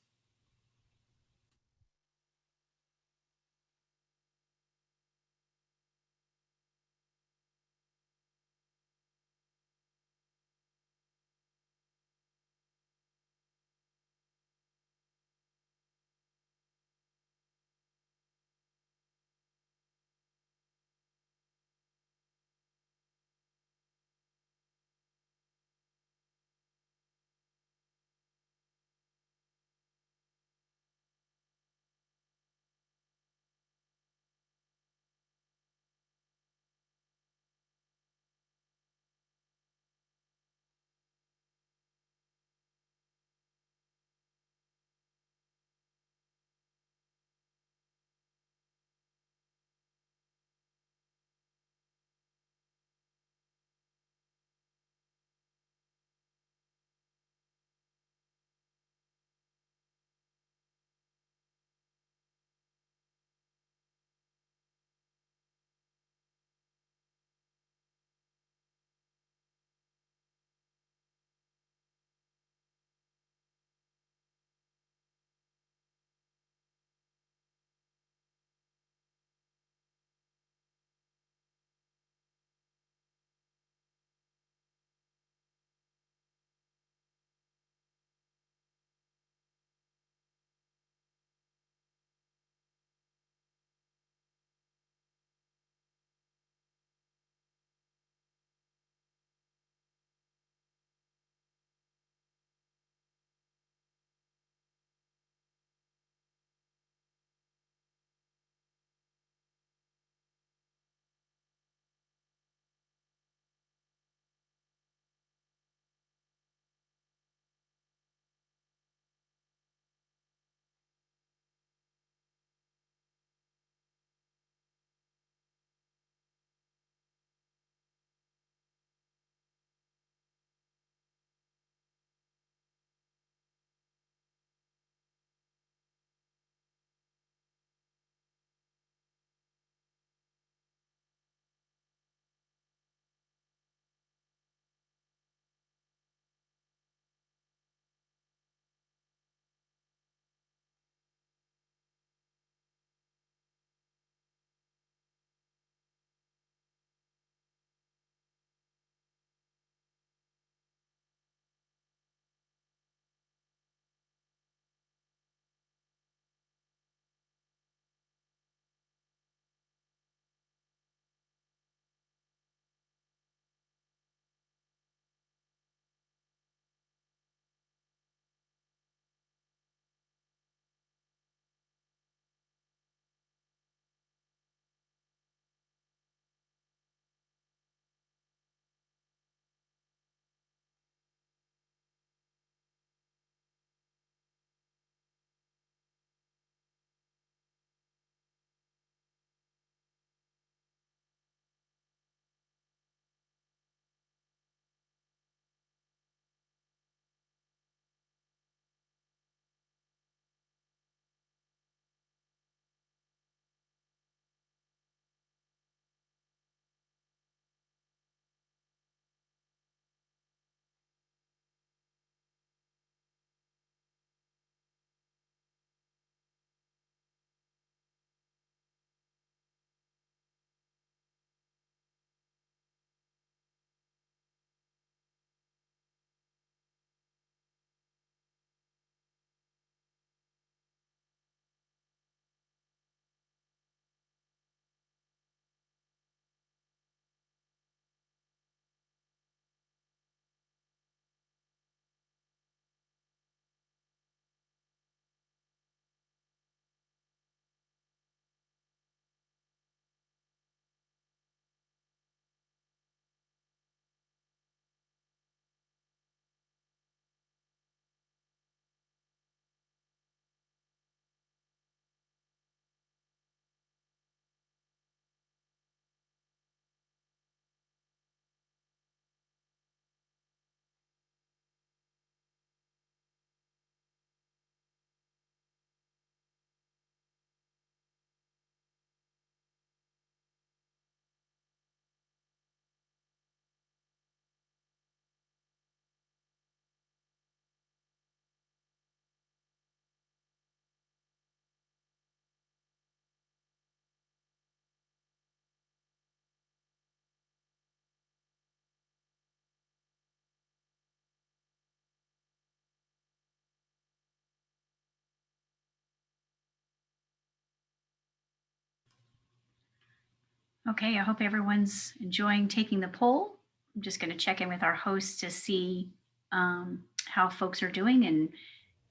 Okay, I hope everyone's enjoying taking the poll. I'm just going to check in with our hosts to see um, how folks are doing and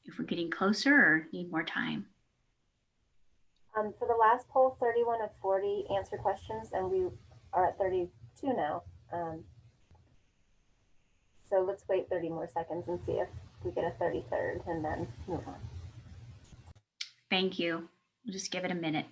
if we're getting closer or need more time. Um, for the last poll, 31 of 40 answered questions, and we are at 32 now. Um, so let's wait 30 more seconds and see if we get a 33rd and then move on. Thank you. We'll just give it a minute.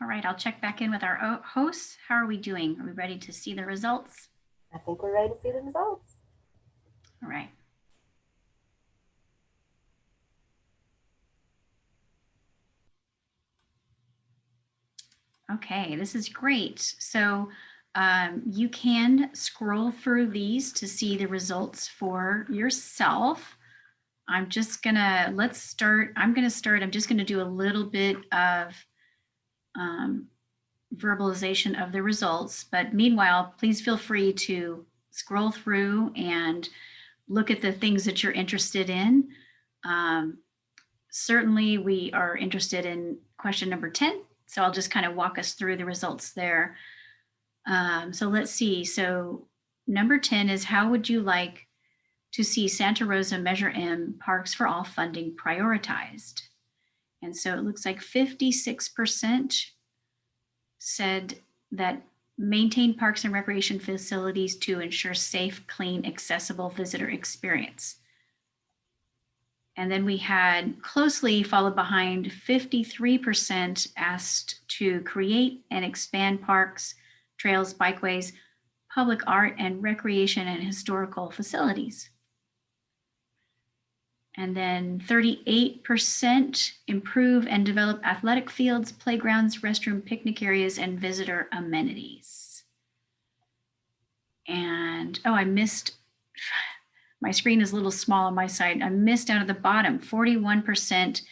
All right, I'll check back in with our hosts. How are we doing? Are we ready to see the results? I think we're ready to see the results. All right. Okay, this is great. So um, you can scroll through these to see the results for yourself. I'm just gonna, let's start, I'm gonna start, I'm just gonna do a little bit of um, verbalization of the results. But meanwhile, please feel free to scroll through and look at the things that you're interested in. Um, certainly, we are interested in question number 10. So I'll just kind of walk us through the results there. Um, so let's see. So number 10 is how would you like to see Santa Rosa Measure M Parks for All funding prioritized? And so it looks like 56% said that maintain parks and recreation facilities to ensure safe, clean, accessible visitor experience. And then we had closely followed behind 53% asked to create and expand parks, trails, bikeways, public art and recreation and historical facilities. And then 38% improve and develop athletic fields, playgrounds, restroom, picnic areas, and visitor amenities. And, oh, I missed, my screen is a little small on my side. I missed out at the bottom, 41%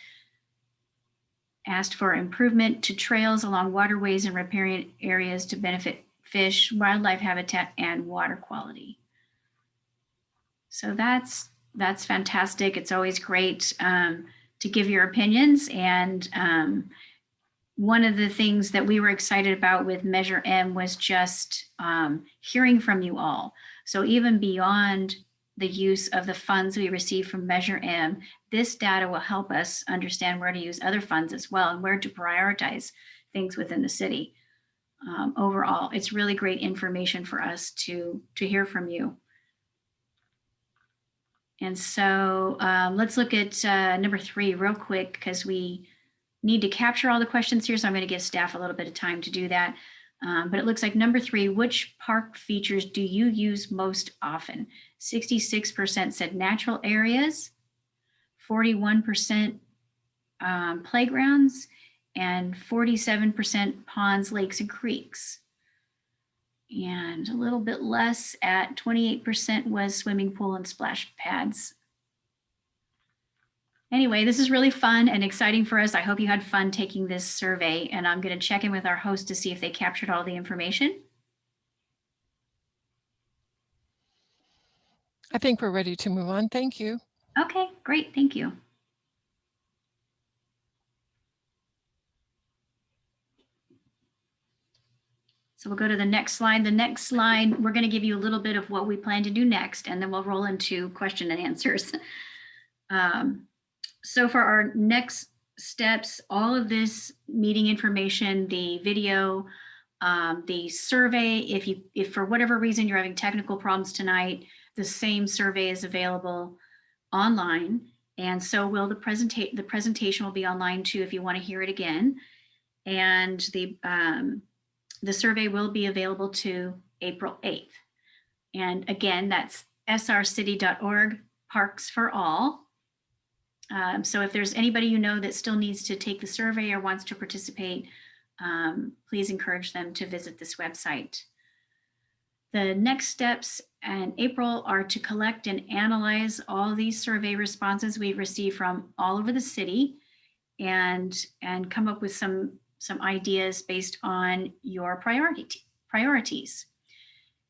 asked for improvement to trails along waterways and riparian areas to benefit fish, wildlife habitat, and water quality. So that's that's fantastic. It's always great um, to give your opinions. And um, one of the things that we were excited about with Measure M was just um, hearing from you all. So even beyond the use of the funds we receive from Measure M, this data will help us understand where to use other funds as well and where to prioritize things within the city. Um, overall, it's really great information for us to, to hear from you. And so um, let's look at uh, number three real quick because we need to capture all the questions here. So I'm going to give staff a little bit of time to do that. Um, but it looks like number three, which park features do you use most often? 66% said natural areas, 41% um, playgrounds, and 47% ponds, lakes, and creeks and a little bit less at 28% was swimming pool and splash pads. Anyway, this is really fun and exciting for us. I hope you had fun taking this survey and I'm gonna check in with our host to see if they captured all the information. I think we're ready to move on. Thank you. Okay, great, thank you. So we'll go to the next slide. The next slide, we're going to give you a little bit of what we plan to do next, and then we'll roll into question and answers. Um, so for our next steps, all of this meeting information, the video, um, the survey, if you, if for whatever reason you're having technical problems tonight, the same survey is available online. And so will the presentation, the presentation will be online too if you want to hear it again. And the, um, the survey will be available to April 8th. And again, that's srcity.org Parks for All. Um, so if there's anybody you know that still needs to take the survey or wants to participate, um, please encourage them to visit this website. The next steps in April are to collect and analyze all these survey responses we've received from all over the city and, and come up with some, some ideas based on your priority, priorities.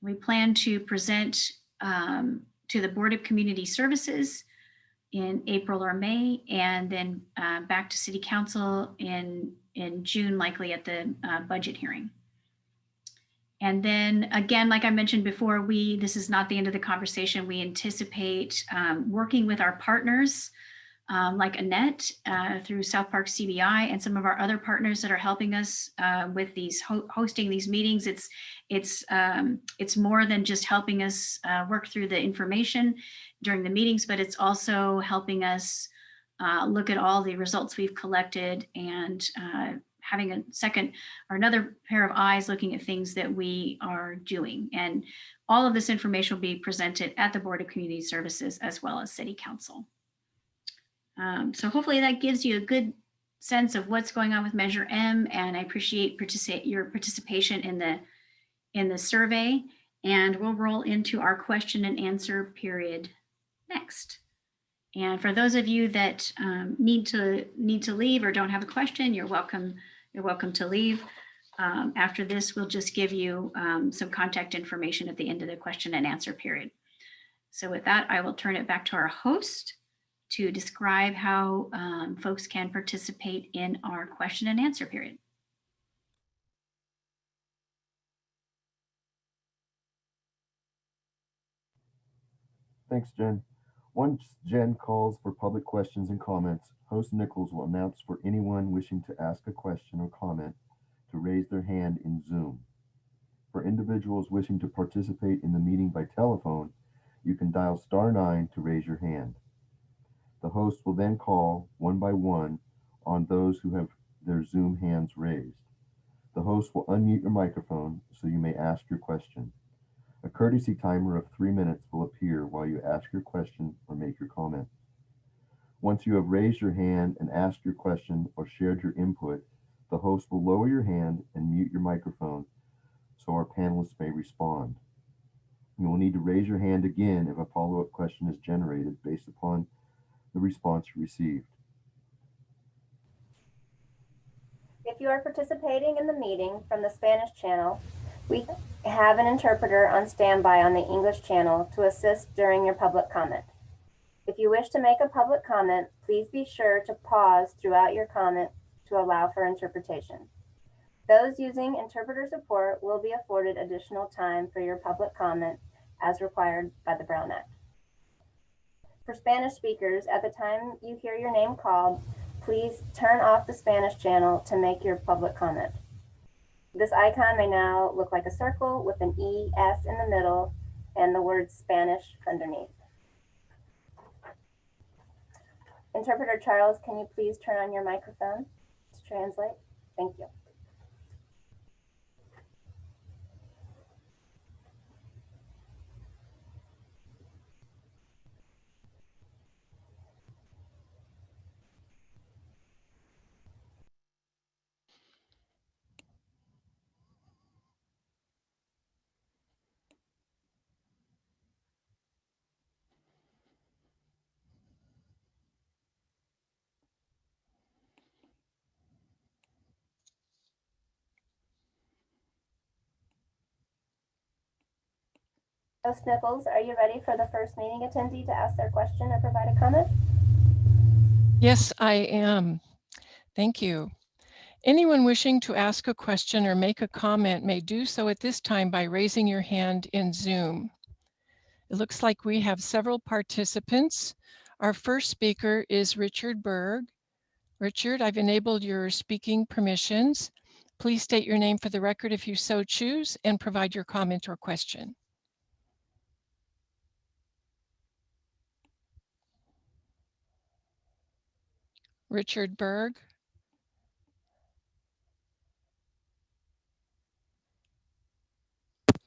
We plan to present um, to the Board of Community Services in April or May, and then uh, back to City Council in, in June, likely at the uh, budget hearing. And then again, like I mentioned before, we, this is not the end of the conversation. We anticipate um, working with our partners um, like Annette uh, through South Park CBI and some of our other partners that are helping us uh, with these ho hosting these meetings. It's it's um, it's more than just helping us uh, work through the information during the meetings, but it's also helping us uh, look at all the results we've collected and uh, having a second or another pair of eyes looking at things that we are doing. And all of this information will be presented at the Board of Community Services as well as City Council. Um, so hopefully that gives you a good sense of what's going on with Measure M and I appreciate your participation in the in the survey and we'll roll into our question and answer period next. And for those of you that um, need to need to leave or don't have a question, you're welcome. You're welcome to leave. Um, after this, we'll just give you um, some contact information at the end of the question and answer period. So with that, I will turn it back to our host to describe how um, folks can participate in our question and answer period. Thanks, Jen. Once Jen calls for public questions and comments, host Nichols will announce for anyone wishing to ask a question or comment to raise their hand in Zoom. For individuals wishing to participate in the meeting by telephone, you can dial star nine to raise your hand. The host will then call one by one on those who have their Zoom hands raised. The host will unmute your microphone so you may ask your question. A courtesy timer of three minutes will appear while you ask your question or make your comment. Once you have raised your hand and asked your question or shared your input, the host will lower your hand and mute your microphone so our panelists may respond. You will need to raise your hand again if a follow-up question is generated based upon the response received. If you are participating in the meeting from the Spanish channel, we have an interpreter on standby on the English channel to assist during your public comment. If you wish to make a public comment, please be sure to pause throughout your comment to allow for interpretation. Those using interpreter support will be afforded additional time for your public comment as required by the Brown Act. For Spanish speakers, at the time you hear your name called, please turn off the Spanish channel to make your public comment. This icon may now look like a circle with an E, S in the middle and the word Spanish underneath. Interpreter Charles, can you please turn on your microphone to translate? Thank you. Host Nichols, are you ready for the first meeting attendee to ask their question or provide a comment? Yes, I am. Thank you. Anyone wishing to ask a question or make a comment may do so at this time by raising your hand in Zoom. It looks like we have several participants. Our first speaker is Richard Berg. Richard, I've enabled your speaking permissions. Please state your name for the record if you so choose and provide your comment or question. Richard Berg.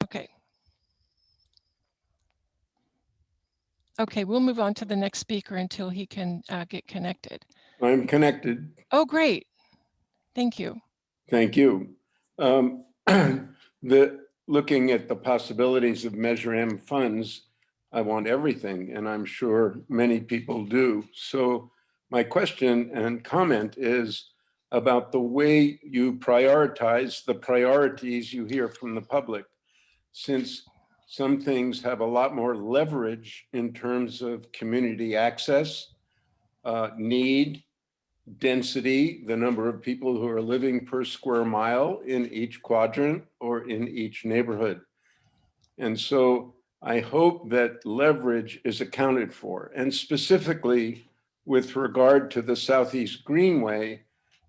Okay. Okay, we'll move on to the next speaker until he can uh, get connected. I'm connected. Oh, great. Thank you. Thank you. Um, The, looking at the possibilities of Measure M funds, I want everything, and I'm sure many people do. So my question and comment is about the way you prioritize the priorities you hear from the public. Since some things have a lot more leverage in terms of community access, uh, need, density, the number of people who are living per square mile in each quadrant or in each neighborhood. And so I hope that leverage is accounted for. And specifically with regard to the Southeast Greenway,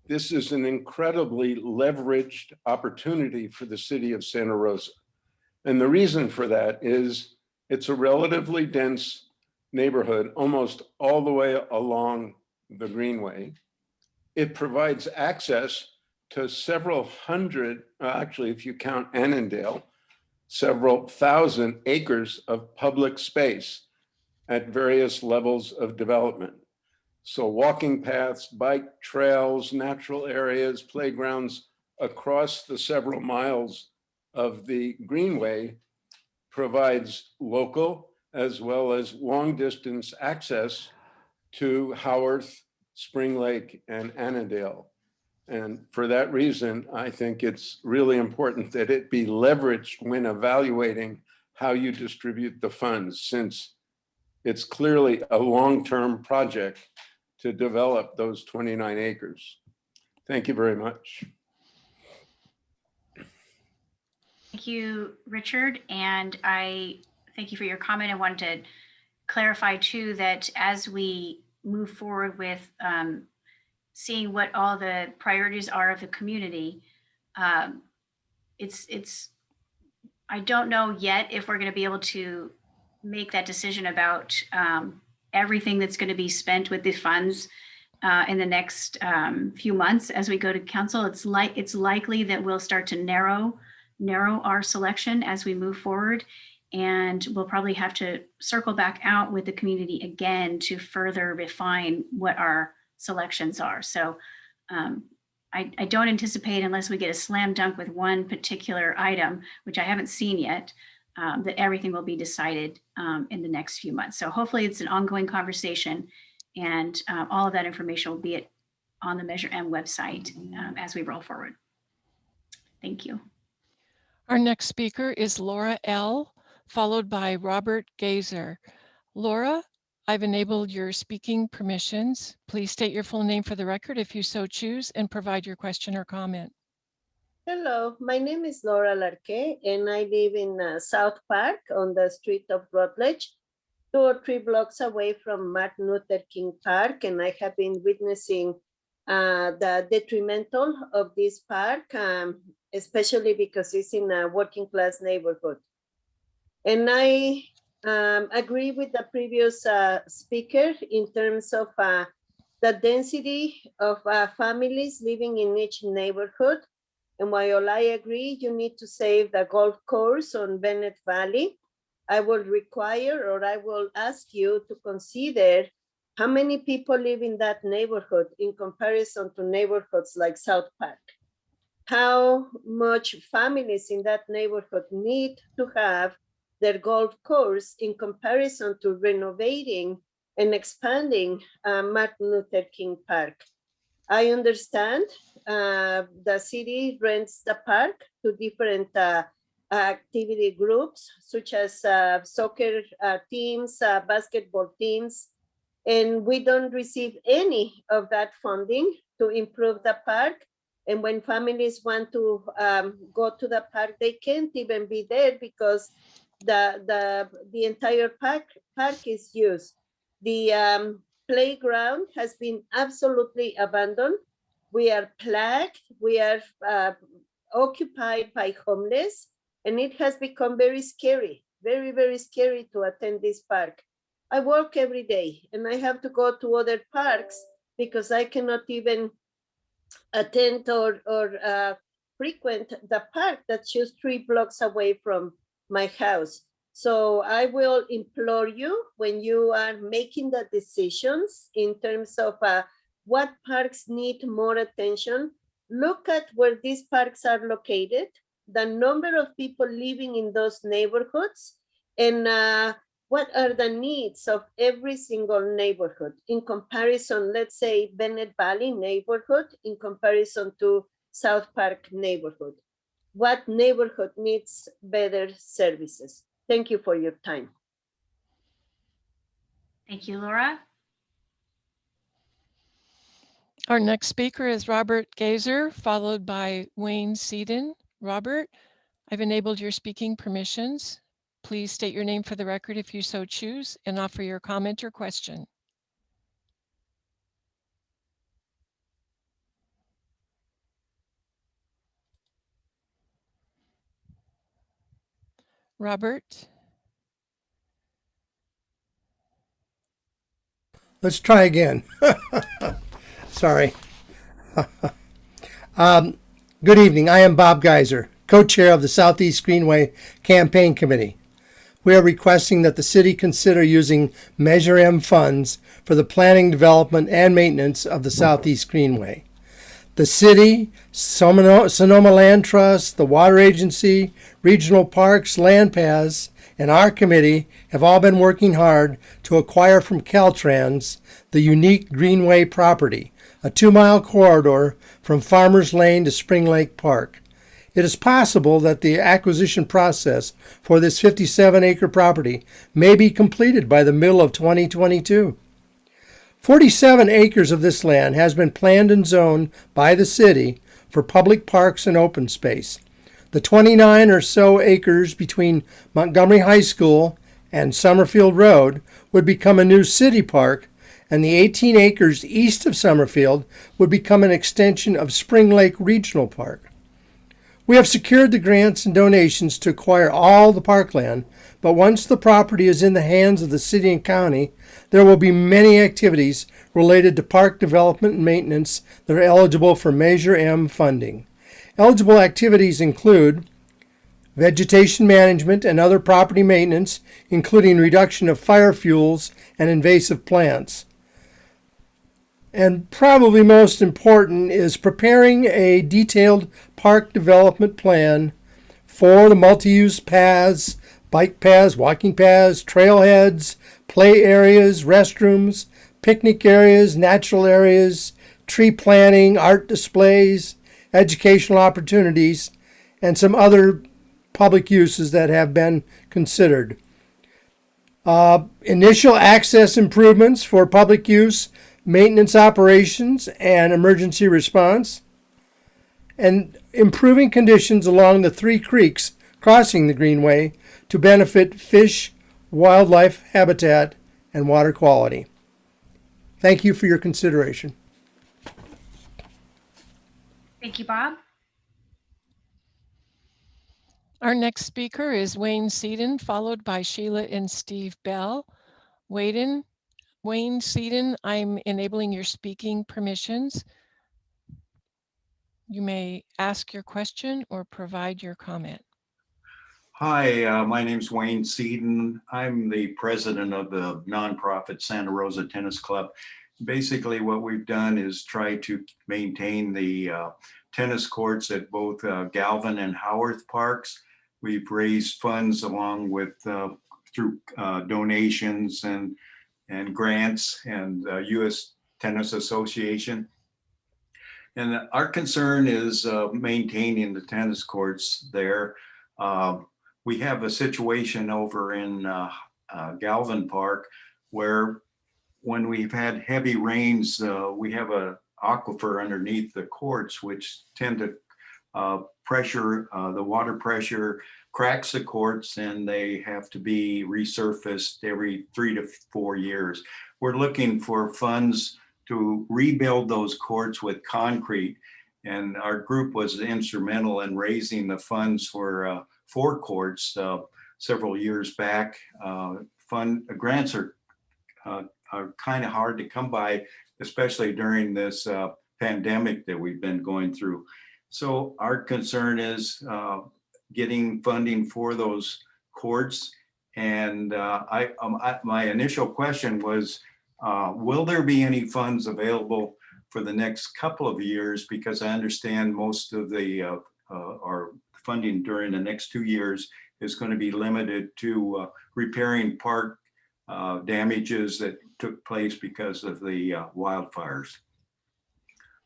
this is an incredibly leveraged opportunity for the city of Santa Rosa. And the reason for that is it's a relatively dense neighborhood, almost all the way along the Greenway it provides access to several hundred, uh, actually, if you count Annadel, several thousand acres of public space at various levels of development. So walking paths, bike trails, natural areas, playgrounds across the several miles of the Greenway provides local as well as long distance access to Howarth, Spring Lake and Annadel. And for that reason, I think it's really important that it be leveraged when evaluating how you distribute the funds, since it's clearly a long-term project to develop those 29 acres. Thank you very much. Thank you, Richard. And I thank you for your comment. I wanted to clarify too that as we move forward with um, seeing what all the priorities are of the community, um, it's it's. I don't know yet if we're going to be able to make that decision about um, everything that's going to be spent with the funds uh, in the next um, few months as we go to council. It's like it's likely that we'll start to narrow narrow our selection as we move forward. And we'll probably have to circle back out with the community again to further refine what our selections are. So um, I, I don't anticipate unless we get a slam dunk with one particular item, which I haven't seen yet, um, that everything will be decided um, in the next few months. So hopefully it's an ongoing conversation and uh, all of that information will be at, on the Measure M website um, as we roll forward. Thank you. Our next speaker is Laura L., followed by Robert Gazer. Laura, I've enabled your speaking permissions. Please state your full name for the record if you so choose and provide your question or comment. Hello, my name is Laura Larque and I live in uh, South Park on the street of Rutledge, two or three blocks away from Martin Luther King Park. And I have been witnessing uh, the detrimental of this park, um, especially because it's in a working class neighborhood. And I um, agree with the previous uh, speaker in terms of uh, the density of uh, families living in each neighborhood. And while I agree, you need to save the golf course on Bennett Valley. I will require or I will ask you to consider how many people live in that neighborhood in comparison to neighborhoods like South Park. How much families in that neighborhood need to have their golf course in comparison to renovating and expanding uh, Martin Luther King Park. I understand uh, the city rents the park to different uh, activity groups, such as uh, soccer uh, teams, uh, basketball teams, and we don't receive any of that funding to improve the park. And when families want to um, go to the park, they can't even be there because the the the entire park park is used. The um, playground has been absolutely abandoned. We are plagued. We are uh, occupied by homeless, and it has become very scary, very very scary to attend this park. I work every day, and I have to go to other parks because I cannot even attend or, or uh, frequent the park that's just three blocks away from my house. So I will implore you when you are making the decisions in terms of uh, what parks need more attention, look at where these parks are located, the number of people living in those neighborhoods, and uh, what are the needs of every single neighborhood in comparison, let's say Bennett Valley neighborhood in comparison to South Park neighborhood. What neighborhood needs better services? Thank you for your time. Thank you, Laura. Our next speaker is Robert Gazer, followed by Wayne Seaton. Robert, I've enabled your speaking permissions. Please state your name for the record if you so choose and offer your comment or question. Robert, Let's try again. Sorry. um, good evening. I am Bob Geiser, co-chair of the Southeast Greenway Campaign Committee. We are requesting that the city consider using Measure M funds for the planning, development, and maintenance of the Southeast Greenway. The city, Sonoma Land Trust, the Water Agency, Regional Parks, Land Paths, and our committee have all been working hard to acquire from Caltrans the unique Greenway property, a two-mile corridor from Farmers Lane to Spring Lake Park. It is possible that the acquisition process for this 57-acre property may be completed by the middle of 2022. 47 acres of this land has been planned and zoned by the city for public parks and open space. The 29 or so acres between Montgomery High School and Summerfield Road would become a new city park, and the 18 acres east of Summerfield would become an extension of Spring Lake Regional Park. We have secured the grants and donations to acquire all the parkland, but once the property is in the hands of the city and county, there will be many activities related to park development and maintenance that are eligible for Measure M funding. Eligible activities include vegetation management and other property maintenance, including reduction of fire fuels and invasive plants. And probably most important is preparing a detailed park development plan for the multi-use paths, bike paths, walking paths, trailheads, play areas, restrooms, picnic areas, natural areas, tree planting, art displays, educational opportunities, and some other public uses that have been considered. Uh, initial access improvements for public use, maintenance operations, and emergency response, and improving conditions along the three creeks crossing the Greenway to benefit fish, wildlife habitat, and water quality. Thank you for your consideration. Thank you, Bob. our next speaker is Wayne Seaton, followed by Sheila and Steve Bell. Wayden, Wayne Seaton, I'm enabling your speaking permissions. You may ask your question or provide your comment. Hi, uh, my name's Wayne Seaton. I'm the president of the nonprofit Santa Rosa Tennis Club. Basically, what we've done is try to maintain the uh, tennis courts at both uh, Galvin and Howarth Parks. We've raised funds along with uh, through uh, donations and and grants and uh, U.S. Tennis Association. And our concern is uh, maintaining the tennis courts there. Um, we have a situation over in uh, uh, Galvin Park where when we've had heavy rains, uh, we have a aquifer underneath the courts, which tend to uh, pressure, uh, the water pressure cracks the courts and they have to be resurfaced every three to four years. We're looking for funds to rebuild those courts with concrete. And our group was instrumental in raising the funds for uh, four courts uh, several years back. Uh, fund grants are uh, are kind of hard to come by especially during this uh, pandemic that we've been going through. So our concern is uh, getting funding for those courts. And uh, I, um, I- my initial question was, uh, will there be any funds available for the next couple of years? Because I understand most of the, uh, uh, our funding during the next two years is going to be limited to uh, repairing park uh, damages that took place because of the uh, wildfires.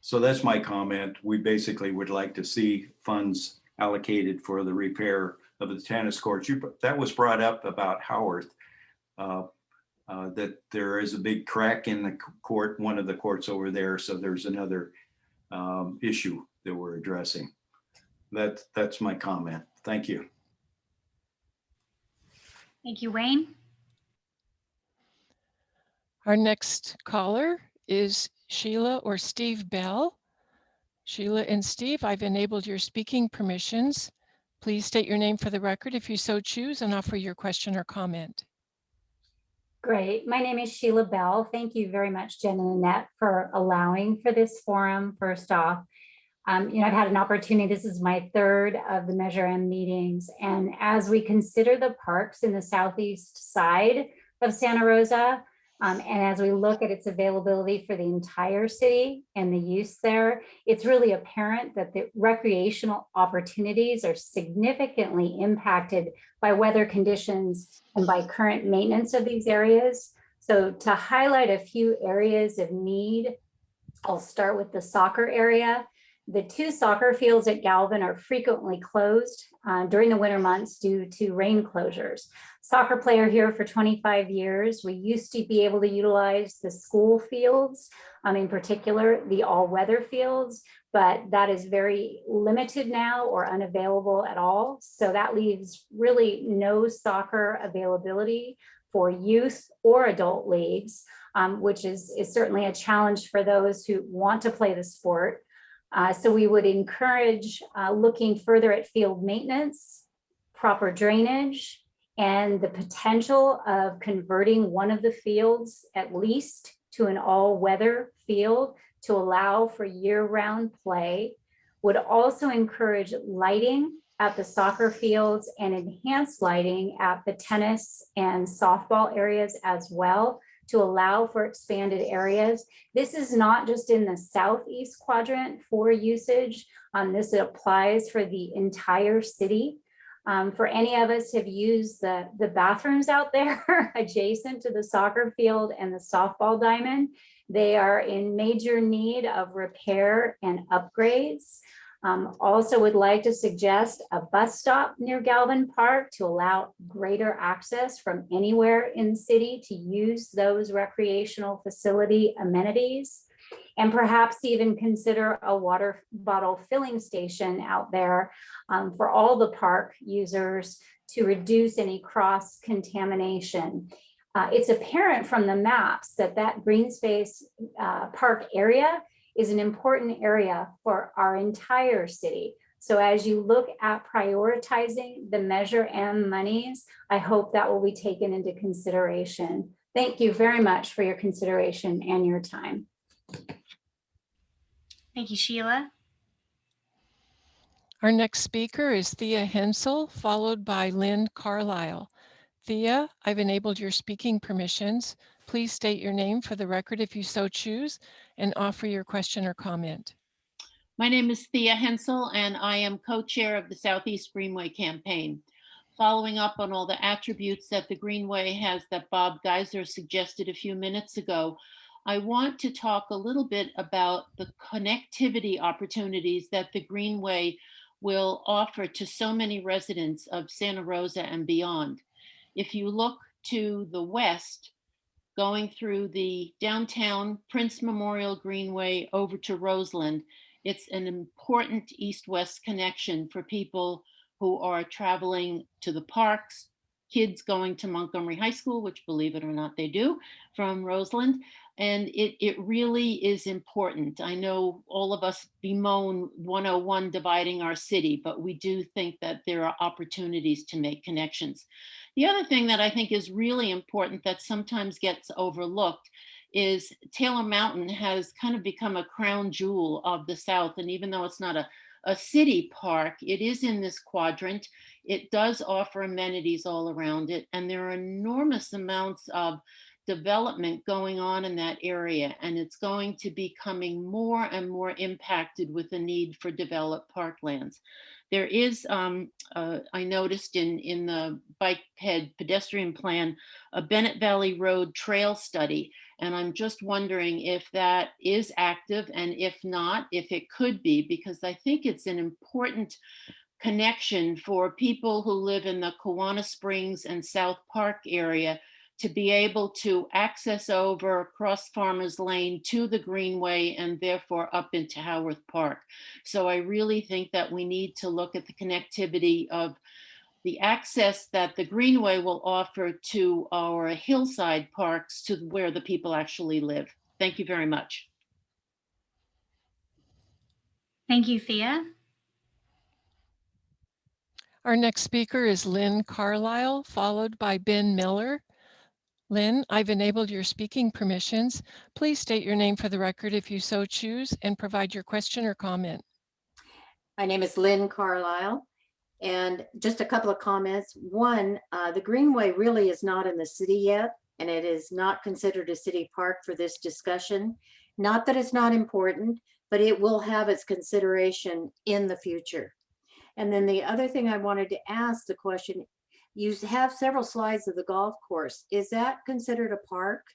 So that's my comment. We basically would like to see funds allocated for the repair of the tennis courts. You, that was brought up about Howarth. uh, uh, that there is a big crack in the court, one of the courts over there. So there's another um, issue that we're addressing. That, that's my comment. Thank you. Thank you, Wayne. Our next caller is Sheila or Steve Bell. Sheila and Steve, I've enabled your speaking permissions. Please state your name for the record if you so choose and offer your question or comment. Great. My name is Sheila Bell. Thank you very much, Jen and Annette, for allowing for this forum, first off. Um, you know, I've had an opportunity, this is my third of the Measure M meetings. And as we consider the parks in the southeast side of Santa Rosa, um, and as we look at its availability for the entire city and the use there, it's really apparent that the recreational opportunities are significantly impacted by weather conditions and by current maintenance of these areas. So to highlight a few areas of need, I'll start with the soccer area. The two soccer fields at Galvin are frequently closed uh, during the winter months due to rain closures. Soccer player here for 25 years. We used to be able to utilize the school fields, um, in particular, the all-weather fields, but that is very limited now or unavailable at all. So that leaves really no soccer availability for youth or adult leagues, um, which is, is certainly a challenge for those who want to play the sport. Uh, so we would encourage uh, looking further at field maintenance, proper drainage, and the potential of converting one of the fields at least to an all-weather field to allow for year-round play. Would also encourage lighting at the soccer fields and enhanced lighting at the tennis and softball areas as well to allow for expanded areas. This is not just in the southeast quadrant for usage. Um, this applies for the entire city. Um, for any of us have used the, the bathrooms out there adjacent to the soccer field and the softball diamond, they are in major need of repair and upgrades. Um, also would like to suggest a bus stop near Galvin Park to allow greater access from anywhere in the city to use those recreational facility amenities. And perhaps even consider a water bottle filling station out there um, for all the park users to reduce any cross contamination. Uh, it's apparent from the maps that that green space uh, park area is an important area for our entire city. So as you look at prioritizing the Measure M monies, I hope that will be taken into consideration. Thank you very much for your consideration and your time. Thank you, Sheila. Our next speaker is Thea Hensel, followed by Lynn Carlisle. Thea, I've enabled your speaking permissions. Please state your name for the record if you so choose and offer your question or comment. My name is Thea Hensel, and I am co-chair of the Southeast Greenway campaign. Following up on all the attributes that the Greenway has that Bob Geiser suggested a few minutes ago, I want to talk a little bit about the connectivity opportunities that the Greenway will offer to so many residents of Santa Rosa and beyond. If you look to the west, going through the downtown Prince Memorial Greenway over to Roseland, it's an important east-west connection for people who are traveling to the parks, kids going to Montgomery High School, which believe it or not, they do, from Roseland. And it, it really is important. I know all of us bemoan 101 dividing our city, but we do think that there are opportunities to make connections. The other thing that I think is really important that sometimes gets overlooked is Taylor Mountain has kind of become a crown jewel of the South. And even though it's not a, a city park, it is in this quadrant. It does offer amenities all around it. And there are enormous amounts of development going on in that area. And it's going to be becoming more and more impacted with the need for developed parklands. There is, um, uh, I noticed in, in the bike ped pedestrian plan, a Bennett Valley Road trail study. And I'm just wondering if that is active and if not, if it could be, because I think it's an important connection for people who live in the Kawana Springs and South Park area to be able to access over across Farmers Lane to the Greenway and therefore up into Howarth Park. So I really think that we need to look at the connectivity of the access that the Greenway will offer to our hillside parks to where the people actually live. Thank you very much. Thank you, Thea. Our next speaker is Lynn Carlisle, followed by Ben Miller. Lynn, I've enabled your speaking permissions. Please state your name for the record if you so choose and provide your question or comment. My name is Lynn Carlisle. And just a couple of comments. One, uh, the Greenway really is not in the city yet, and it is not considered a city park for this discussion. Not that it's not important, but it will have its consideration in the future. And then the other thing I wanted to ask the question, you have several slides of the golf course. Is that considered a park?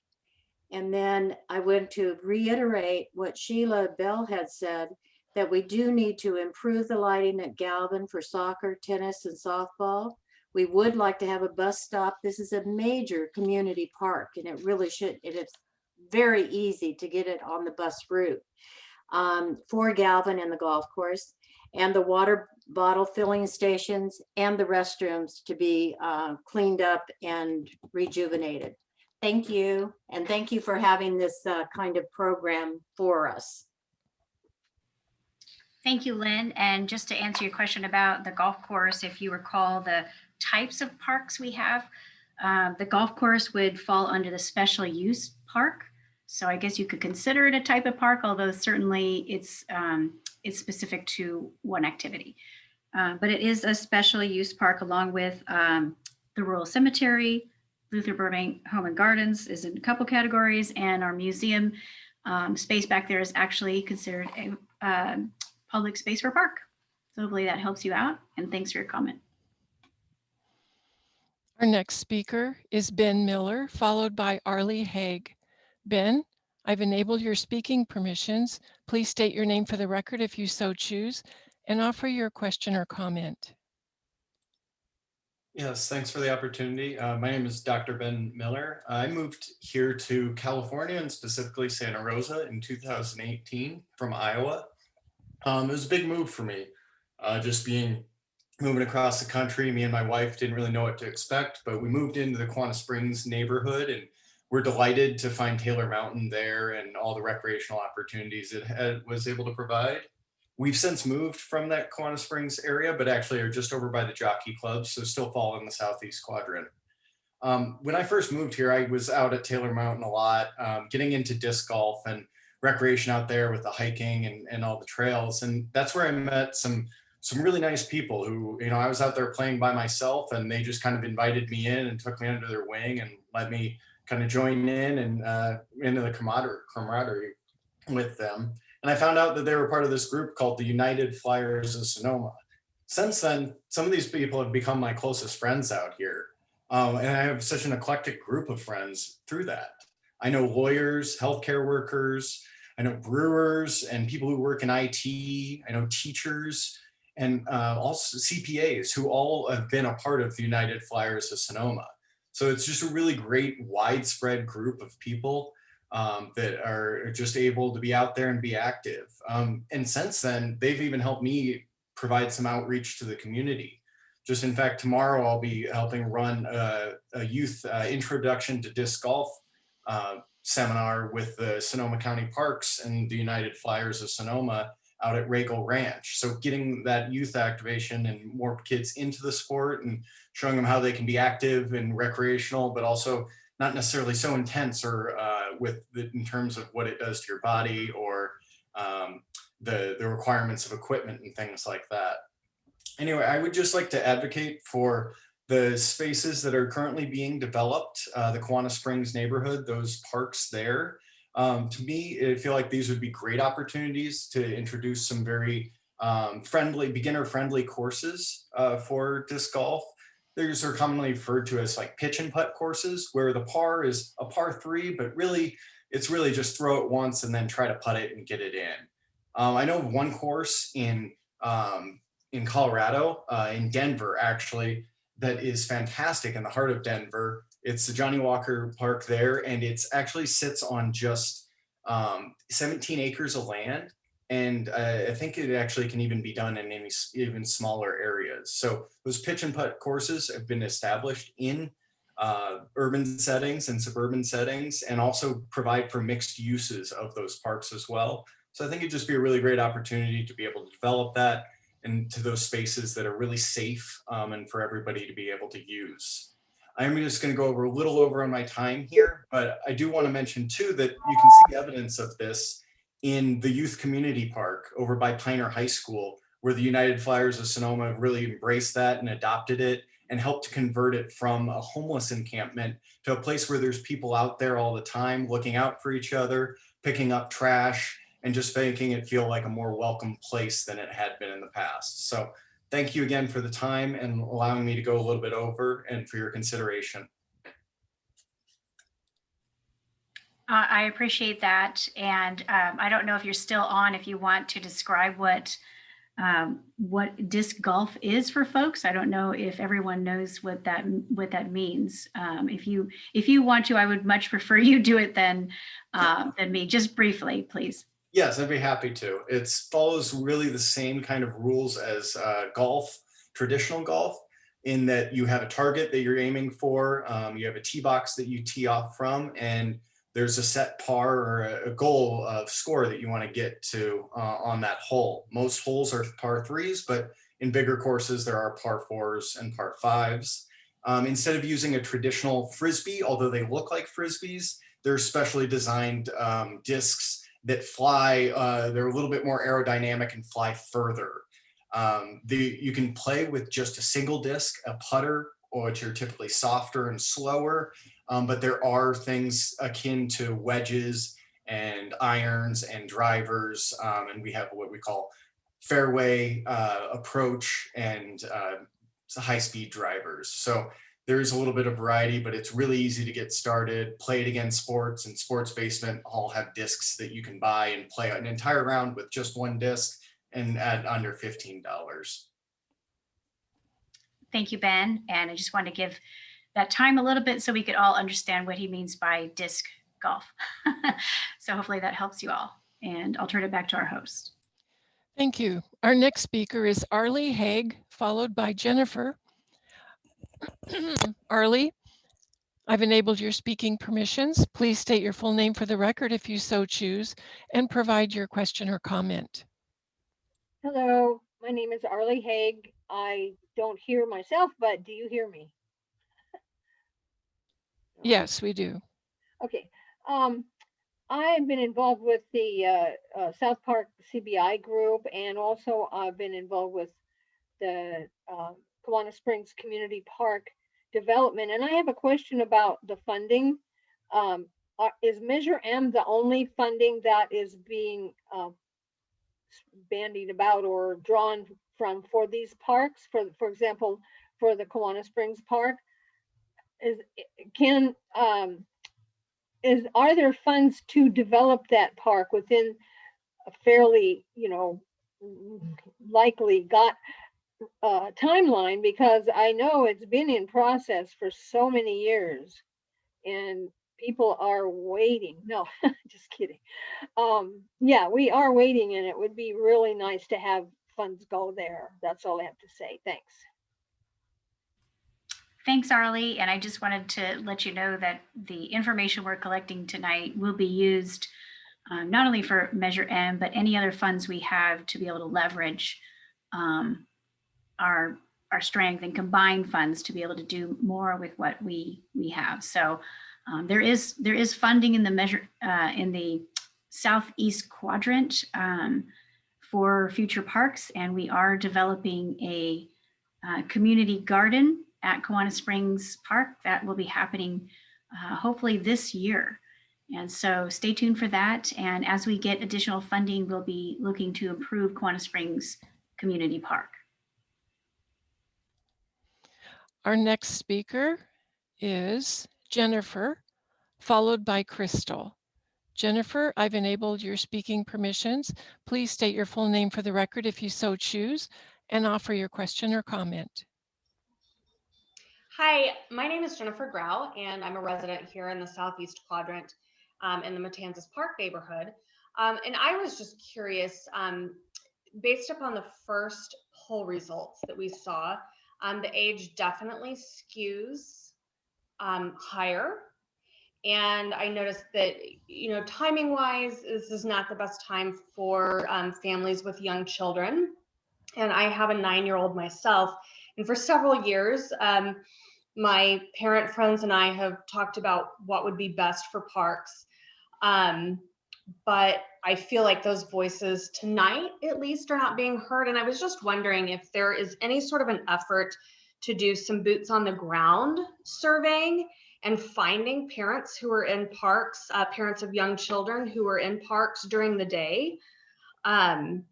And then I went to reiterate what Sheila Bell had said, that we do need to improve the lighting at Galvin for soccer, tennis, and softball. We would like to have a bus stop. This is a major community park and it really should, it is very easy to get it on the bus route um, for Galvin and the golf course and the water bottle filling stations and the restrooms to be uh, cleaned up and rejuvenated. Thank you. And thank you for having this uh, kind of program for us. Thank you, Lynn. And just to answer your question about the golf course, if you recall the types of parks we have, uh, the golf course would fall under the special use park. So I guess you could consider it a type of park, although certainly it's um, it's specific to one activity. Uh, but it is a special use park along with um, the Rural Cemetery, Luther Burbank Home and Gardens is in a couple categories, and our museum um, space back there is actually considered a, uh, public space for park. So hopefully that helps you out and thanks for your comment. Our next speaker is Ben Miller, followed by Arlie Haig. Ben, I've enabled your speaking permissions. Please state your name for the record if you so choose and offer your question or comment. Yes, thanks for the opportunity. Uh, my name is Dr. Ben Miller. I moved here to California and specifically Santa Rosa in 2018 from Iowa. Um, it was a big move for me, uh, just being moving across the country. Me and my wife didn't really know what to expect, but we moved into the Kawana Springs neighborhood and we're delighted to find Taylor Mountain there and all the recreational opportunities it had, was able to provide. We've since moved from that Kawana Springs area, but actually are just over by the Jockey Club, so still fall in the southeast quadrant. Um, when I first moved here, I was out at Taylor Mountain a lot, um, getting into disc golf and recreation out there with the hiking and, and all the trails. And that's where I met some some really nice people who, you know, I was out there playing by myself and they just kind of invited me in and took me under their wing and let me kind of join in and uh, into the camaraderie, with them. And I found out that they were part of this group called the United Flyers of Sonoma. Since then, some of these people have become my closest friends out here. Um, and I have such an eclectic group of friends through that. I know lawyers, healthcare workers, I know brewers and people who work in IT, I know teachers, and uh, also CPAs who all have been a part of the United Flyers of Sonoma. So it's just a really great widespread group of people um, that are just able to be out there and be active. Um, and since then, they've even helped me provide some outreach to the community. Just in fact, tomorrow I'll be helping run a, a youth uh, introduction to disc golf uh, seminar with the Sonoma County Parks and the United Flyers of Sonoma out at Ragle Ranch. So getting that youth activation and more kids into the sport and showing them how they can be active and recreational, but also not necessarily so intense or uh, with the, in terms of what it does to your body or um, the, the requirements of equipment and things like that. Anyway, I would just like to advocate for the spaces that are currently being developed, uh, the Kawana Springs neighborhood, those parks there. Um, to me, I feel like these would be great opportunities to introduce some very um, friendly, beginner friendly courses uh, for disc golf. These are commonly referred to as like pitch and putt courses where the par is a par three, but really it's really just throw it once and then try to putt it and get it in. Um, I know one course in um, in Colorado, uh, in Denver actually, that is fantastic in the heart of Denver. It's the Johnny Walker Park there, and it's actually sits on just um, 17 acres of land. And uh, I think it actually can even be done in any even smaller areas. So those pitch and putt courses have been established in uh, urban settings and suburban settings, and also provide for mixed uses of those parks as well. So I think it'd just be a really great opportunity to be able to develop that into those spaces that are really safe um, and for everybody to be able to use. I'm just going to go over a little over on my time here, but I do want to mention too that you can see evidence of this in the youth community park over by Piner High School, where the United Flyers of Sonoma really embraced that and adopted it and helped to convert it from a homeless encampment to a place where there's people out there all the time looking out for each other, picking up trash, and just making it feel like a more welcome place than it had been in the past. So thank you again for the time and allowing me to go a little bit over and for your consideration. Uh, I appreciate that. And um, I don't know if you're still on, if you want to describe what um, what disc golf is for folks. I don't know if everyone knows what that what that means. Um, if you if you want to, I would much prefer you do it than uh, than me. Just briefly, please. Yes, I'd be happy to. It follows really the same kind of rules as uh, golf, traditional golf, in that you have a target that you're aiming for, um, you have a tee box that you tee off from, and there's a set par or a, goal of score that you want to get to uh, on that hole. Most holes are par threes, but in bigger courses, there are par fours and par fives. Um, instead of using a traditional frisbee, although they look like frisbees, they're specially designed um, discs that fly, uh, they're a little bit more aerodynamic and fly further. Um, the, you can play with just a single disc, a putter, which are typically softer and slower, um, but there are things akin to wedges and irons and drivers, um, and we have what we call fairway uh, approach and uh, high-speed drivers. So there is a little bit of variety, but it's really easy to get started. Play it again sports and sports basement all have discs that you can buy and play an entire round with just one disc and at under $15. Thank you, Ben. And I just want to give that time a little bit so we could all understand what he means by disc golf. so hopefully that helps you all. And I'll turn it back to our host. Thank you. Our next speaker is Arlie Haig, followed by Jennifer. Arlie, I've enabled your speaking permissions. Please state your full name for the record if you so choose and provide your question or comment. Hello, my name is Arlie Haig. I don't hear myself, but do you hear me? Yes, we do. Okay. Um, I've been involved with the uh, uh, South Park CBI group, and also I've been involved with the uh, Kawana Springs Community Park development. And I have a question about the funding. Um, are- is Measure M the only funding that is being uh, bandied about or drawn from for these parks? For for example, for the Kawana Springs Park, is can um, is are there funds to develop that park within a fairly you know likely got uh, timeline because I know it's been in process for so many years and people are waiting. No, just kidding. Um, yeah, we are waiting and it would be really nice to have funds go there. That's all I have to say. Thanks. Thanks, Arlie. And I just wanted to let you know that the information we're collecting tonight will be used uh, not only for Measure M, but any other funds we have to be able to leverage um, our our strength and combine funds to be able to do more with what we we have. So Um, there is there is funding in the measure uh, in the southeast quadrant um, for future parks, and we are developing a uh, community garden at Kawana Springs Park that will be happening uh, hopefully this year. And so stay tuned for that. And as we get additional funding, we'll be looking to improve Kawana Springs Community Park. Our next speaker is Jennifer, followed by Crystal. Jennifer, I've enabled your speaking permissions. Please state your full name for the record if you so choose and offer your question or comment. Hi, my name is Jennifer Grau, and I'm a resident here in the Southeast Quadrant um, in the Matanzas Park neighborhood. Um, and I was just curious, um, based upon the first poll results that we saw, um, the age definitely skews um, higher. And I noticed that, you know, timing wise, this is not the best time for um, families with young children. And I have a nine year old myself. And for several years, um, my parent friends and I have talked about what would be best for parks. Um, but I feel like those voices tonight, at least, are not being heard. And I was just wondering if there is any sort of an effort to do some boots on the ground surveying and finding parents who are in parks, uh, parents of young children who are in parks during the day, um,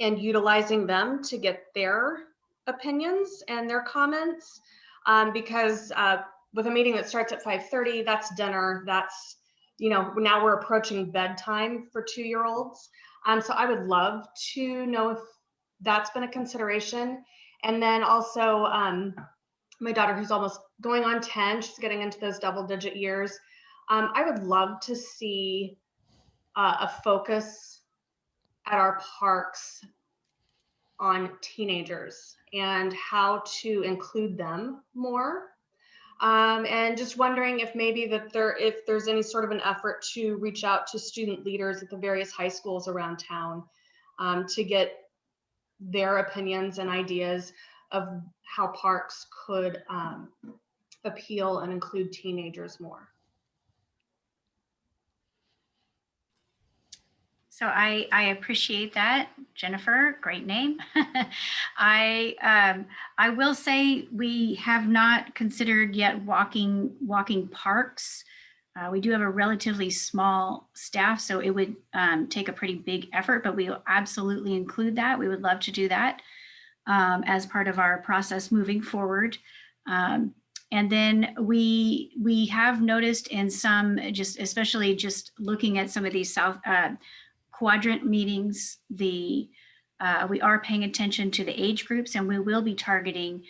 and utilizing them to get their opinions and their comments. Um, because uh, with a meeting that starts at 5.30, that's dinner, that's, you know, now we're approaching bedtime for two-year-olds. Um, so I would love to know if that's been a consideration. And then also um, my daughter who's almost going on 10, she's getting into those double digit years. Um, I would love to see uh, a focus at our parks on teenagers and how to include them more. Um, and just wondering if maybe that there, if there's any sort of an effort to reach out to student leaders at the various high schools around town um, to get their opinions and ideas of how parks could um, appeal and include teenagers more. So I, I appreciate that, Jennifer. Great name. I um, I will say we have not considered yet walking walking parks. Uh, we do have a relatively small staff, so it would um, take a pretty big effort, but we will absolutely include that. We would love to do that um, as part of our process moving forward. Um, and then we we have noticed in some, just especially just looking at some of these South uh, quadrant meetings, the uh, we are paying attention to the age groups and we will be targeting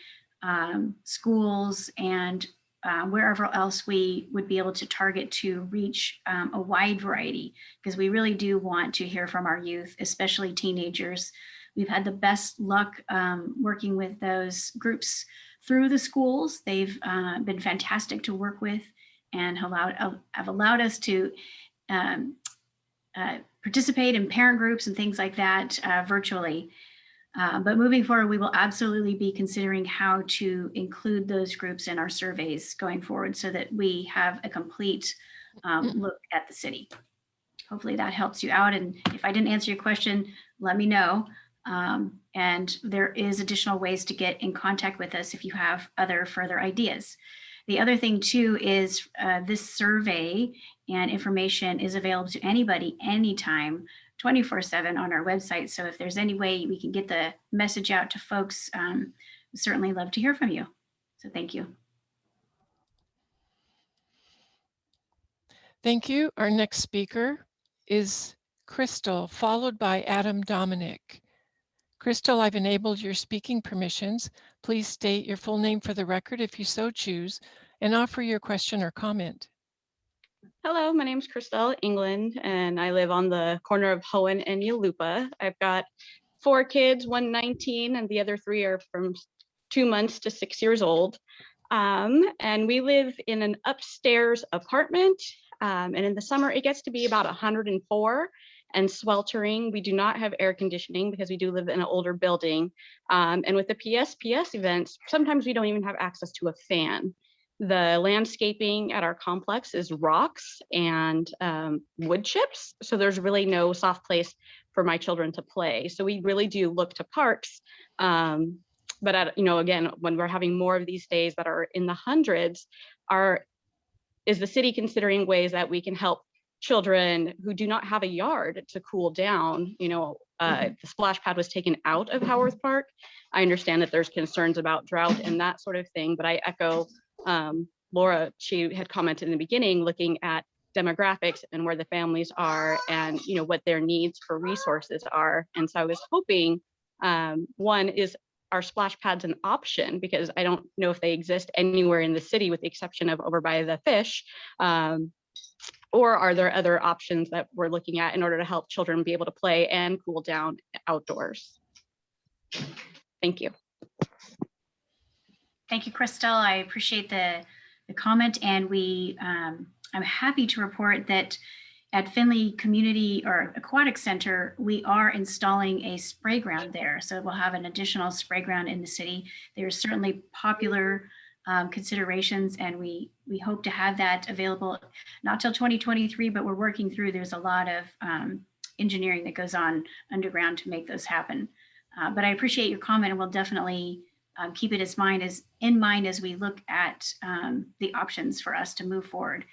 um, schools and uh, wherever else we would be able to target to reach um, a wide variety because we really do want to hear from our youth, especially teenagers. We've had the best luck um, working with those groups through the schools. They've uh, been fantastic to work with and allowed, have allowed us to um, uh, participate in parent groups and things like that uh, virtually. Uh, but moving forward, we will absolutely be considering how to include those groups in our surveys going forward so that we have a complete um, look at the city. Hopefully that helps you out. And if I didn't answer your question, let me know. Um, and there is additional ways to get in contact with us if you have other further ideas. The other thing too is uh, this survey and information is available to anybody anytime 24 7 on our website. So if there's any way we can get the message out to folks, um, certainly love to hear from you. So thank you. Thank you. Our next speaker is Crystal, followed by Adam Dominic. Crystal, I've enabled your speaking permissions. Please state your full name for the record if you so choose and offer your question or comment. Hello, my name is Christelle England, and I live on the corner of Hoen and Yulupa. I've got four kids, one 19, and the other three are from two months to six years old. Um, and we live in an upstairs apartment. Um, and in the summer, it gets to be about 104 and sweltering. We do not have air conditioning because we do live in an older building. Um, and with the PSPS events, sometimes we don't even have access to a fan. The landscaping at our complex is rocks and um, wood chips. So there's really no soft place for my children to play. So we really do look to parks. Um, but at, you know, again, when we're having more of these days that are in the hundreds, are is the city considering ways that we can help children who do not have a yard to cool down? You know, uh, the splash pad was taken out of Howarth Park. I understand that there's concerns about drought and that sort of thing, but I echo um, Laura, she had commented in the beginning, looking at demographics and where the families are and you know what their needs for resources are. And so I was hoping um, one is are splash pads an option because I don't know if they exist anywhere in the city with the exception of over by the fish. Um, or are there other options that we're looking at in order to help children be able to play and cool down outdoors? Thank you. Thank you, Crystal. I appreciate the, the comment and we, um, I'm happy to report that at Finley Community or Aquatic Center, we are installing a spray ground there. So we'll have an additional spray ground in the city. There's certainly popular um, considerations and we, we hope to have that available, not till 2023, but we're working through, there's a lot of um, engineering that goes on underground to make those happen. Uh, but I appreciate your comment and we'll definitely um, keep it as mind as in mind as we look at um, the options for us to move forward.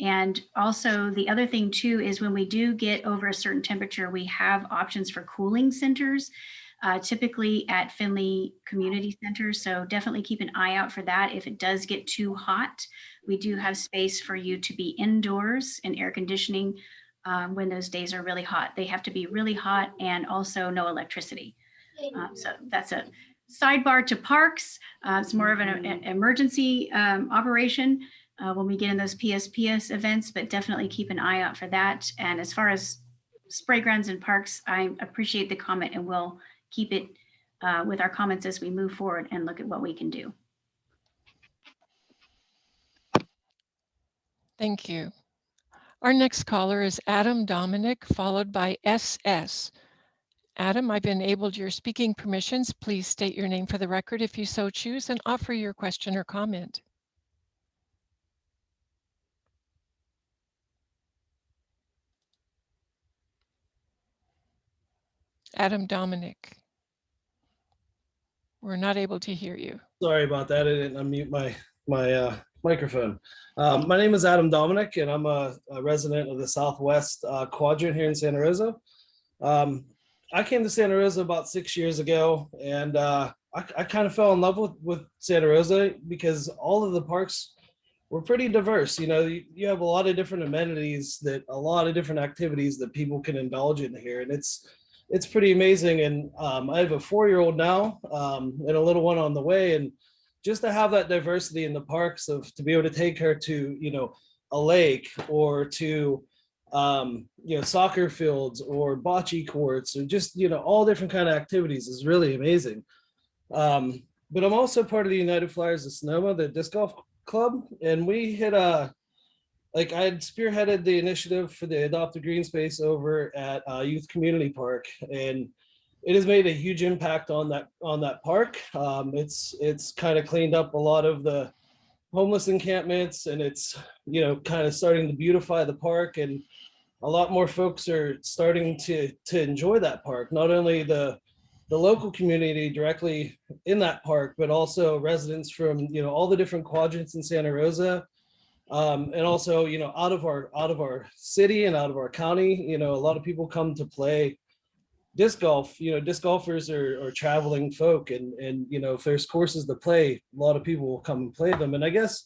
And also the other thing too is when we do get over a certain temperature, we have options for cooling centers, uh, typically at Finley Community Center. So definitely keep an eye out for that. If it does get too hot, we do have space for you to be indoors and air conditioning um, when those days are really hot. They have to be really hot and also no electricity. Um, so that's a sidebar to parks. Uh, it's more of an, an emergency um, operation uh, when we get in those PSPS events, but definitely keep an eye out for that. And as far as spray grounds and parks, I appreciate the comment and we'll keep it uh, with our comments as we move forward and look at what we can do. Thank you. Our next caller is Adam Dominic, followed by SS. Adam, I've enabled your speaking permissions. Please state your name for the record if you so choose and offer your question or comment. Adam Dominic. We're not able to hear you. Sorry about that. I didn't unmute my my uh, microphone. Um, my name is Adam Dominic, and I'm a, a resident of the Southwest uh, Quadrant here in Santa Rosa. Um, I came to Santa Rosa about six years ago, and uh, I, I kind of fell in love with, with Santa Rosa because all of the parks were pretty diverse. You know, you, you have a lot of different amenities that a lot of different activities that people can indulge in here, and it's it's pretty amazing. And um, I have a four-year-old now um, and a little one on the way, and just to have that diversity in the parks of to be able to take her to you know a lake or to um, you know, soccer fields or bocce courts or just, you know, all different kind of activities is really amazing. Um, but I'm also part of the United Flyers of Sonoma, the disc golf club. And we hit a, like I had spearheaded the initiative for the Adopt a Green Space over at uh, Youth Community Park. And it has made a huge impact on that on that park. Um, it's it's kind of cleaned up a lot of the homeless encampments and it's, you know, kind of starting to beautify the park and a lot more folks are starting to to enjoy that park. Not only the the local community directly in that park, but also residents from you know all the different quadrants in Santa Rosa, um, and also you know out of our out of our city and out of our county. You know a lot of people come to play disc golf. You know disc golfers are, are traveling folk, and and you know if there's courses to play, a lot of people will come and play them. And I guess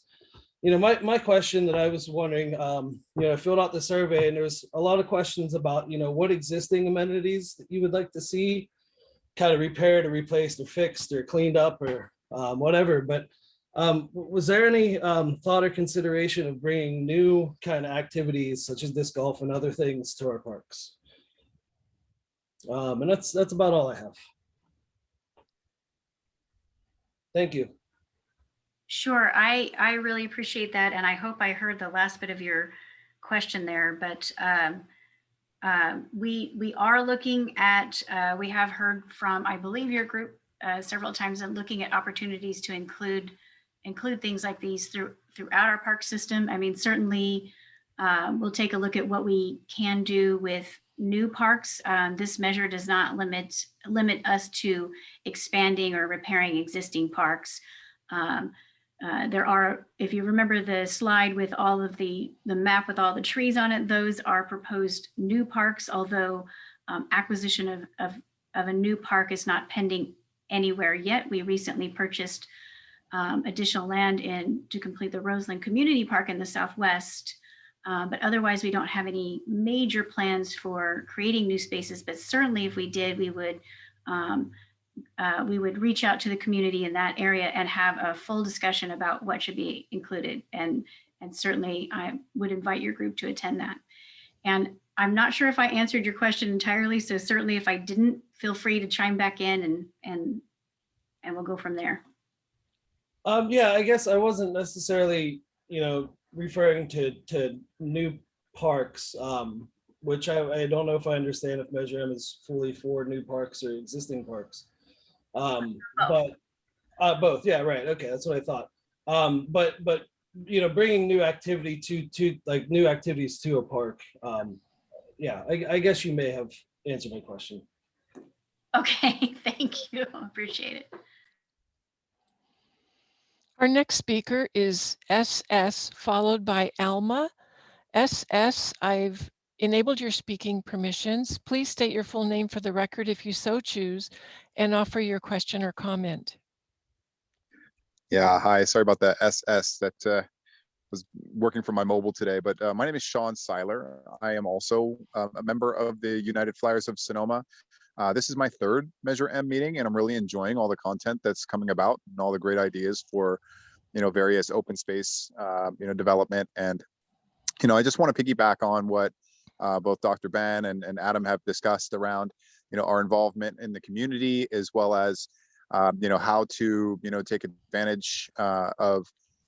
you know, my, my question that I was wondering, um, you know, I filled out the survey and there was a lot of questions about, you know, what existing amenities that you would like to see kind of repaired or replaced or fixed or cleaned up or um, whatever. But um, was there any um, thought or consideration of bringing new kind of activities such as disc golf and other things to our parks? Um, and that's that's about all I have. Thank you. Sure, I, I really appreciate that. And I hope I heard the last bit of your question there, but uh, we, we are looking at, uh, we have heard from, I believe your group uh, several times and looking at opportunities to include include things like these through, throughout our park system. I mean, certainly uh, we'll take a look at what we can do with new parks. Um, This measure does not limit, limit us to expanding or repairing existing parks. Um, uh, There are, if you remember the slide with all of the, the map with all the trees on it, those are proposed new parks, although um, acquisition of, of, of a new park is not pending anywhere yet. We recently purchased um, additional land in to complete the Roseland Community Park in the Southwest. Uh, but otherwise, we don't have any major plans for creating new spaces. But certainly, if we did, we would um, uh, we would reach out to the community in that area and have a full discussion about what should be included. And and certainly, I would invite your group to attend that. And I'm not sure if I answered your question entirely. So certainly, if I didn't, feel free to chime back in and and and we'll go from there. Um, yeah, I guess I wasn't necessarily, you know, referring to, to new parks, um, which I, I don't know if I understand if Measure M is fully for new parks or existing parks. Um, but, uh, both, yeah, right, okay, that's what I thought. Um, but, but, you know, bringing new activity to, to, like, new activities to a park, um, yeah, I, I guess you may have answered my question. Okay, thank you. Appreciate it. Our next speaker is SS, followed by Alma. SS, I've enabled your speaking permissions. Please state your full name for the record if you so choose and offer your question or comment. Yeah, hi, sorry about that SS that uh, was working from my mobile today, but uh, my name is Sean Seiler. I am also uh, a member of the United Flyers of Sonoma. Uh, this is my third Measure M meeting, and I'm really enjoying all the content that's coming about and all the great ideas for, you know, various open space, uh, you know, development. And, you know, I just want to piggyback on what uh, both Dr. Ben and, and Adam have discussed around, you know, our involvement in the community as well as, um, you know, how to, you know, take advantage uh, of,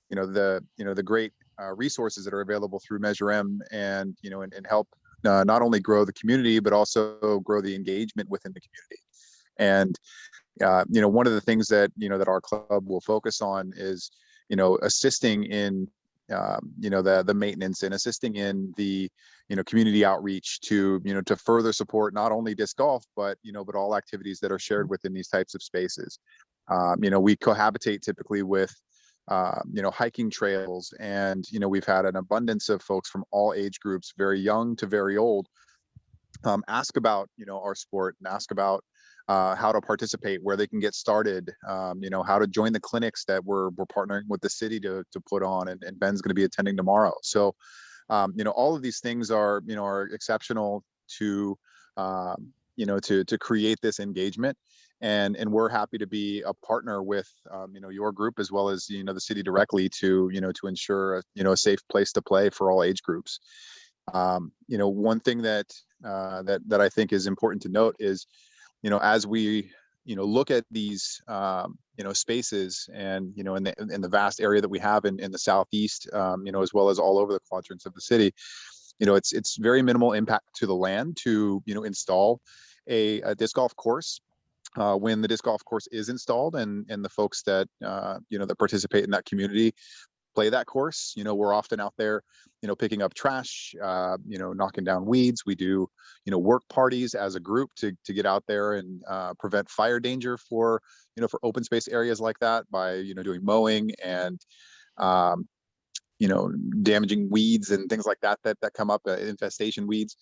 you know, the, you know, the great uh, resources that are available through Measure M and, you know, and, and help uh, not only grow the community, but also grow the engagement within the community. And, uh, you know, one of the things that, you know, that our club will focus on is, you know, assisting in, um, you know, the, the maintenance and assisting in the, you know, community outreach to, you know, to further support not only disc golf, but, you know, but all activities that are shared within these types of spaces. Um, you know, we cohabitate typically with, uh, you know, hiking trails. And, you know, we've had an abundance of folks from all age groups, very young to very old, um, ask about, you know, our sport and ask about uh, how to participate, where they can get started, um, you know, how to join the clinics that we're, we're partnering with the city to, to put on and, and Ben's going to be attending tomorrow. So, um, you know, all of these things are, you know, are exceptional to, um, you know, to, to create this engagement and and we're happy to be a partner with um, you know your group as well as you know the city directly to you know to ensure a, you know a safe place to play for all age groups um, you know one thing that uh, that that I think is important to note is you know as we you know look at these um, you know spaces and you know in the in the vast area that we have in in the southeast um, you know as well as all over the quadrants of the city you know it's it's very minimal impact to the land to you know install a, a disc golf course uh, when the disc golf course is installed and and the folks that uh, you know that participate in that community play that course you know we're often out there you know picking up trash uh, you know knocking down weeds. We do you know work parties as a group to to get out there and uh, prevent fire danger for you know for open space areas like that by you know doing mowing and um, you know damaging weeds and things like that that that come up uh, infestation weeds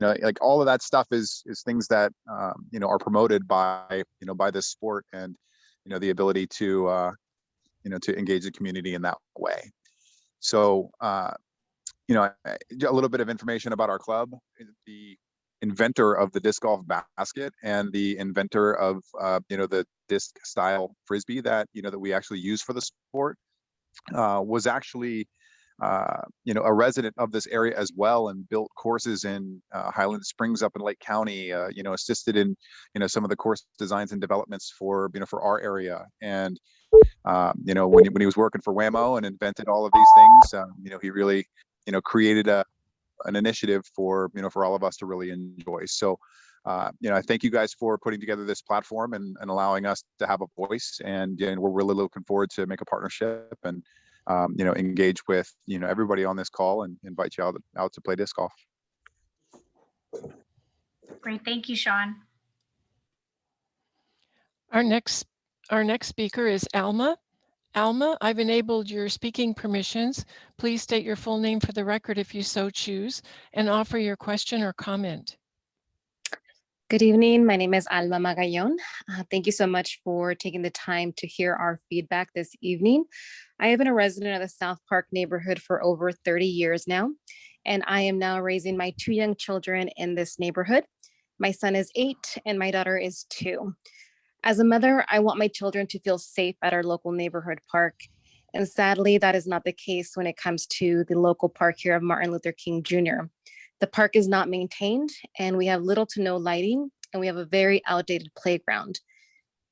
you know like all of that stuff is is things that um, you know are promoted by you know by this sport and you know the ability to uh you know to engage the community in that way. So uh you know a little bit of information about our club. The inventor of the disc golf basket and the inventor of uh you know the disc style frisbee that you know that we actually use for the sport uh was actually uh, you know, a resident of this area as well and built courses in uh, Highland Springs up in Lake County, uh, you know, assisted in, you know, some of the course designs and developments for, you know, for our area. And, um, you know, when he, when he was working for Wham-O and invented all of these things, um, you know, he really, you know, created a, an initiative for, you know, for all of us to really enjoy. So, uh, you know, I thank you guys for putting together this platform and, and allowing us to have a voice. And, and we're really looking forward to make a partnership and, um, you know, engage with, you know, everybody on this call and invite you out, out to play disc golf. Great, thank you, Sean. Our next, our next speaker is Alma. Alma, I've enabled your speaking permissions. Please state your full name for the record if you so choose and offer your question or comment. Good evening. My name is Alma Magallon. Uh, thank you so much for taking the time to hear our feedback this evening. I have been a resident of the South Park neighborhood for over 30 years now, and I am now raising my two young children in this neighborhood. My son is eight and my daughter is two. As a mother, I want my children to feel safe at our local neighborhood park. And sadly, that is not the case when it comes to the local park here of Martin Luther King Jr. The park is not maintained and we have little to no lighting and we have a very outdated playground.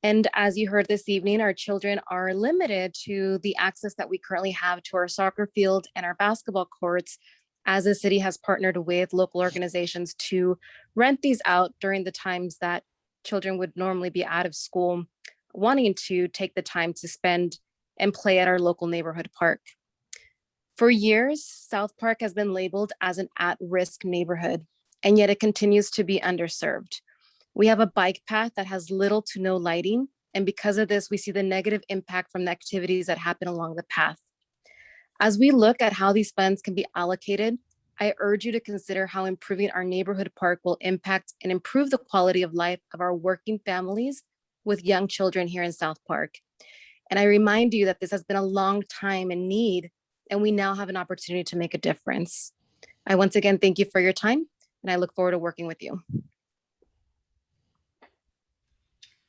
And as you heard this evening, our children are limited to the access that we currently have to our soccer field and our basketball courts as the city has partnered with local organizations to rent these out during the times that children would normally be out of school wanting to take the time to spend and play at our local neighborhood park. For years, South Park has been labeled as an at-risk neighborhood, and yet it continues to be underserved. We have a bike path that has little to no lighting, and because of this, we see the negative impact from the activities that happen along the path. As we look at how these funds can be allocated, I urge you to consider how improving our neighborhood park will impact and improve the quality of life of our working families with young children here in South Park. And I remind you that this has been a long time in need, and we now have an opportunity to make a difference. I once again thank you for your time, and I look forward to working with you.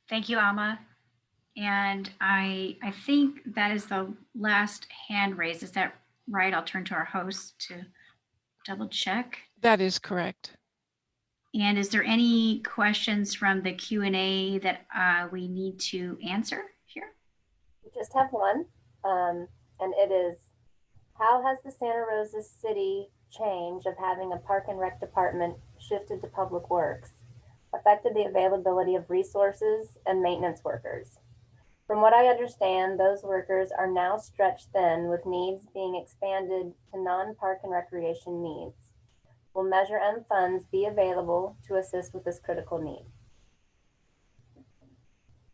Thank you, Alma. And I, I think that is the last hand raised. Is that right? I'll turn to our host to double check. That is correct. And is there any questions from the Q and A that uh, we need to answer here? We just have one, um, and it is, how has the Santa Rosa City change of having a park and rec department shifted to public works affected the availability of resources and maintenance workers? From what I understand, those workers are now stretched thin with needs being expanded to non-park and recreation needs. Will Measure M funds be available to assist with this critical need?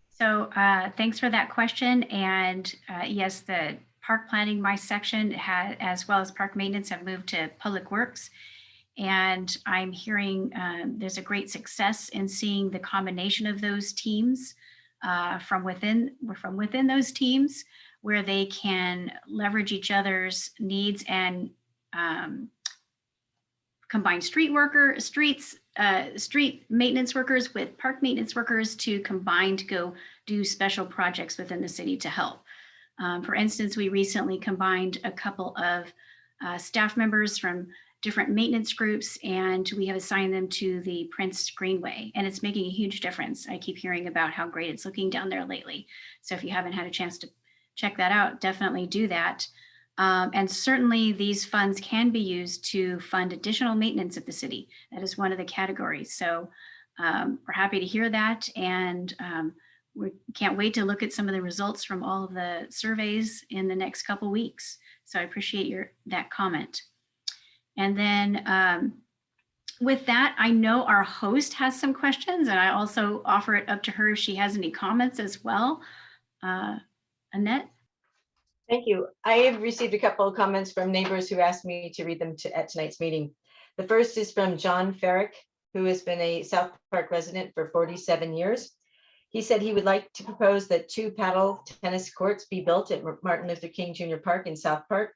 So uh, thanks for that question. And uh, yes, the park planning, my section, ha as well as park maintenance have moved to public works. And I'm hearing um, there's a great success in seeing the combination of those teams uh, from within from within those teams where they can leverage each other's needs and um, combine street worker streets uh, street maintenance workers with park maintenance workers to combine to go do special projects within the city to help. Um, for instance, we recently combined a couple of uh, staff members from different maintenance groups and we have assigned them to the Prince Greenway and it's making a huge difference. I keep hearing about how great it's looking down there lately. So if you haven't had a chance to check that out, definitely do that. Um, and certainly these funds can be used to fund additional maintenance of the city. That is one of the categories. So um, we're happy to hear that. And um, we can't wait to look at some of the results from all of the surveys in the next couple weeks. So I appreciate your that comment. And then um, with that, I know our host has some questions and I also offer it up to her if she has any comments as well. Uh, Annette? Thank you. I have received a couple of comments from neighbors who asked me to read them to, at tonight's meeting. The first is from John Ferrick, who has been a South Park resident for 47 years. He said he would like to propose that two paddle tennis courts be built at Martin Luther King Jr. Park in South Park.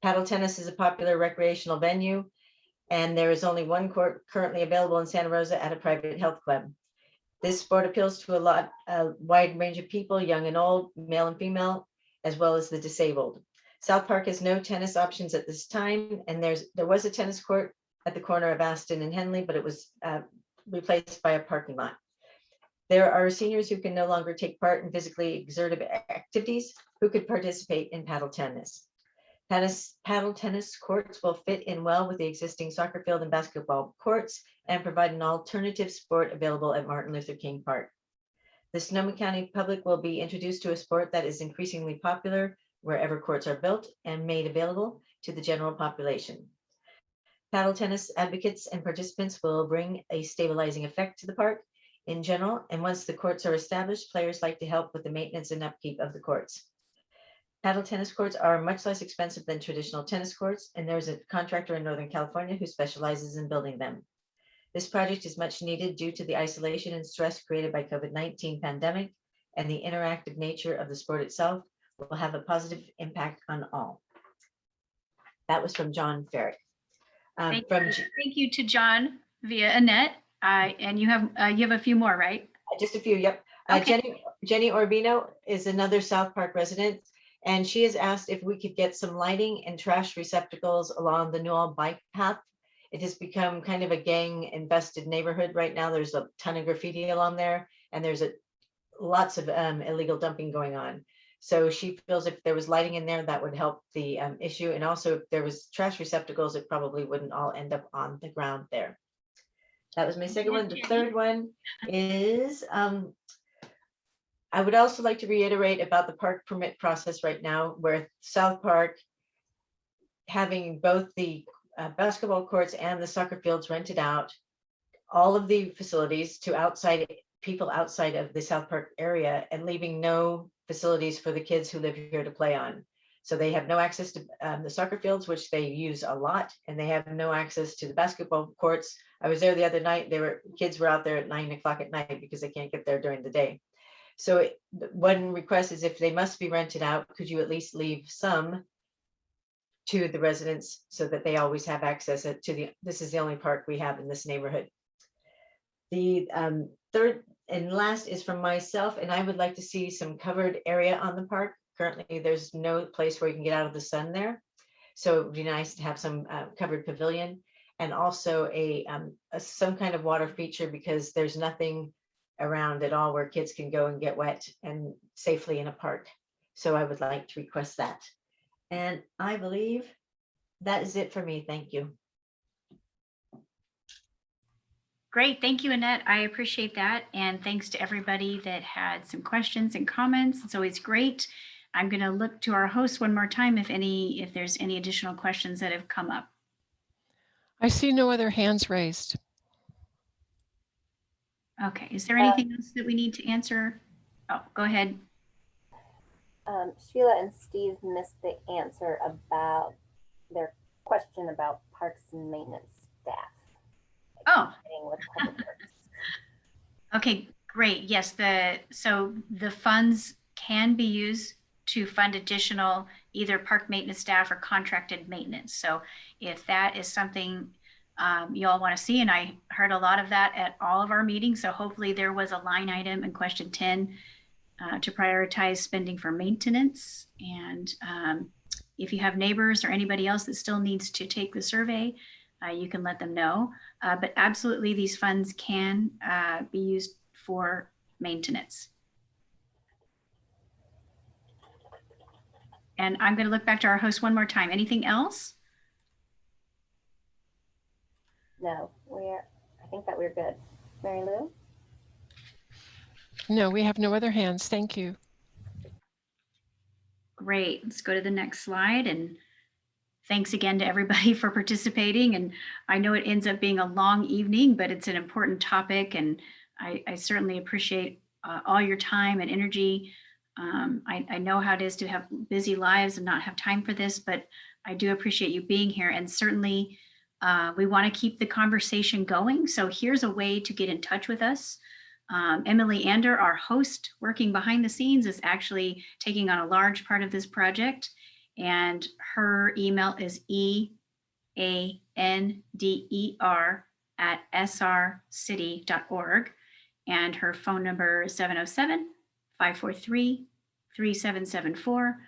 Paddle tennis is a popular recreational venue, and there is only one court currently available in Santa Rosa at a private health club. This sport appeals to a lot, a wide range of people, young and old, male and female, as well as the disabled. South Park has no tennis options at this time, and there's there was a tennis court at the corner of Aston and Henley, but it was uh, replaced by a parking lot. There are seniors who can no longer take part in physically exertive activities who could participate in paddle tennis. Tennis, paddle tennis courts will fit in well with the existing soccer field and basketball courts and provide an alternative sport available at Martin Luther King Park. The Sonoma County public will be introduced to a sport that is increasingly popular wherever courts are built and made available to the general population. Paddle tennis advocates and participants will bring a stabilizing effect to the park in general, and once the courts are established, players like to help with the maintenance and upkeep of the courts. Paddle tennis courts are much less expensive than traditional tennis courts, and there's a contractor in Northern California who specializes in building them. This project is much needed due to the isolation and stress created by COVID-19 pandemic, and the interactive nature of the sport itself will have a positive impact on all. That was from John Ferrick. Um, Thank from you. Thank you to John via Annette. Uh, and you have, uh, you have a few more, right? Just a few, yep. Uh, Jenny, Jenny Orbino is another South Park resident, and she has asked if we could get some lighting and trash receptacles along the Newell bike path. It has become kind of a gang infested neighborhood right now. There's a ton of graffiti along there, and there's a lots of um, illegal dumping going on. So she feels if there was lighting in there, that would help the um, issue. And also if there was trash receptacles, it probably wouldn't all end up on the ground there. That was my second one. The third one is, um, I would also like to reiterate about the park permit process right now, where South Park having both the uh, basketball courts and the soccer fields rented out, all of the facilities to outside people outside of the South Park area and leaving no facilities for the kids who live here to play on. So they have no access to um, the soccer fields, which they use a lot, and they have no access to the basketball courts. I was there the other night. They were kids were out there at nine o'clock at night because they can't get there during the day. So it- one request is if they must be rented out, could you at least leave some to the residents so that they always have access to the, this is the only park we have in this neighborhood. The um, third and last is from myself, and I would like to see some covered area on the park. Currently, there's no place where you can get out of the sun there. So it would be nice to have some uh, covered pavilion and also a, um, a- some kind of water feature because there's nothing around at all where kids can go and get wet and safely in a park. So I would like to request that. And I believe that is it for me. Thank you. Great, thank you, Annette. I appreciate that. And thanks to everybody that had some questions and comments. It's always great. I'm going to look to our host one more time if any, if there's any additional questions that have come up. I see no other hands raised. Okay, is there anything else that we need to answer? Oh, go ahead. Um, Sheila and Steve missed the answer about their question about parks and maintenance staff. Oh. Meeting with Public Works. Okay, great. Yes, the, so the funds can be used to fund additional either park maintenance staff or contracted maintenance. So if that is something um, you all want to see, and I heard a lot of that at all of our meetings, so hopefully there was a line item in question 10 uh, to prioritize spending for maintenance. And um, if you have neighbors or anybody else that still needs to take the survey, uh, you can let them know. Uh, but absolutely, these funds can uh, be used for maintenance. And I'm going to look back to our host one more time. Anything else? No, we're, I think that we're good. Mary Lou? No, we have no other hands. Thank you. Great. Let's go to the next slide. And thanks again to everybody for participating. And I know it ends up being a long evening, but it's an important topic. And I, I certainly appreciate uh, all your time and energy. Um, I, I know how it is to have busy lives and not have time for this, but I do appreciate you being here. And certainly uh, we want to keep the conversation going. So here's a way to get in touch with us. Um, Emily Ander, our host working behind the scenes, is actually taking on a large part of this project. And her email is E A N D E R at srcity.org. And her phone number is 707 543 3774.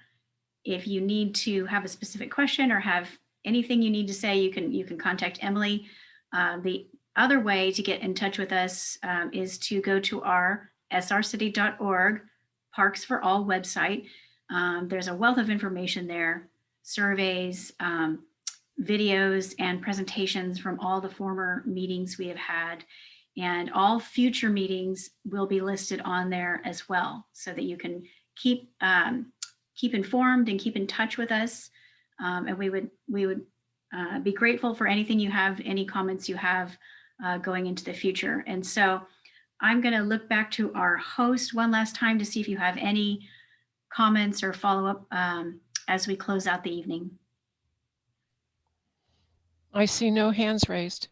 If you need to have a specific question or have anything you need to say, you can you can contact Emily. Uh, the other way to get in touch with us um, is to go to our srcity.org Parks for All website. Um, there's a wealth of information there surveys, um, videos, and presentations from all the former meetings we have had. And all future meetings will be listed on there as well, so that you can keep um, keep informed and keep in touch with us. Um, and we would we would uh, be grateful for anything you have, any comments you have uh, going into the future. And so I'm going to look back to our host one last time to see if you have any comments or follow up um, as we close out the evening. I see no hands raised.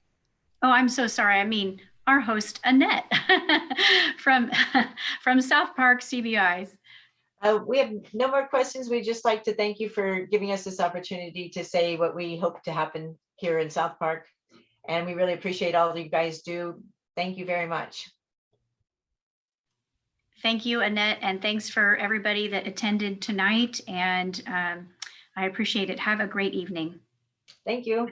Oh, I'm so sorry. I mean, our host Annette from from South Park CBIs. Uh, we have no more questions. We'd just like to thank you for giving us this opportunity to say what we hope to happen here in South Park. And we really appreciate all that you guys do. Thank you very much. Thank you, Annette, and thanks for everybody that attended tonight. And um, I appreciate it. Have a great evening. Thank you.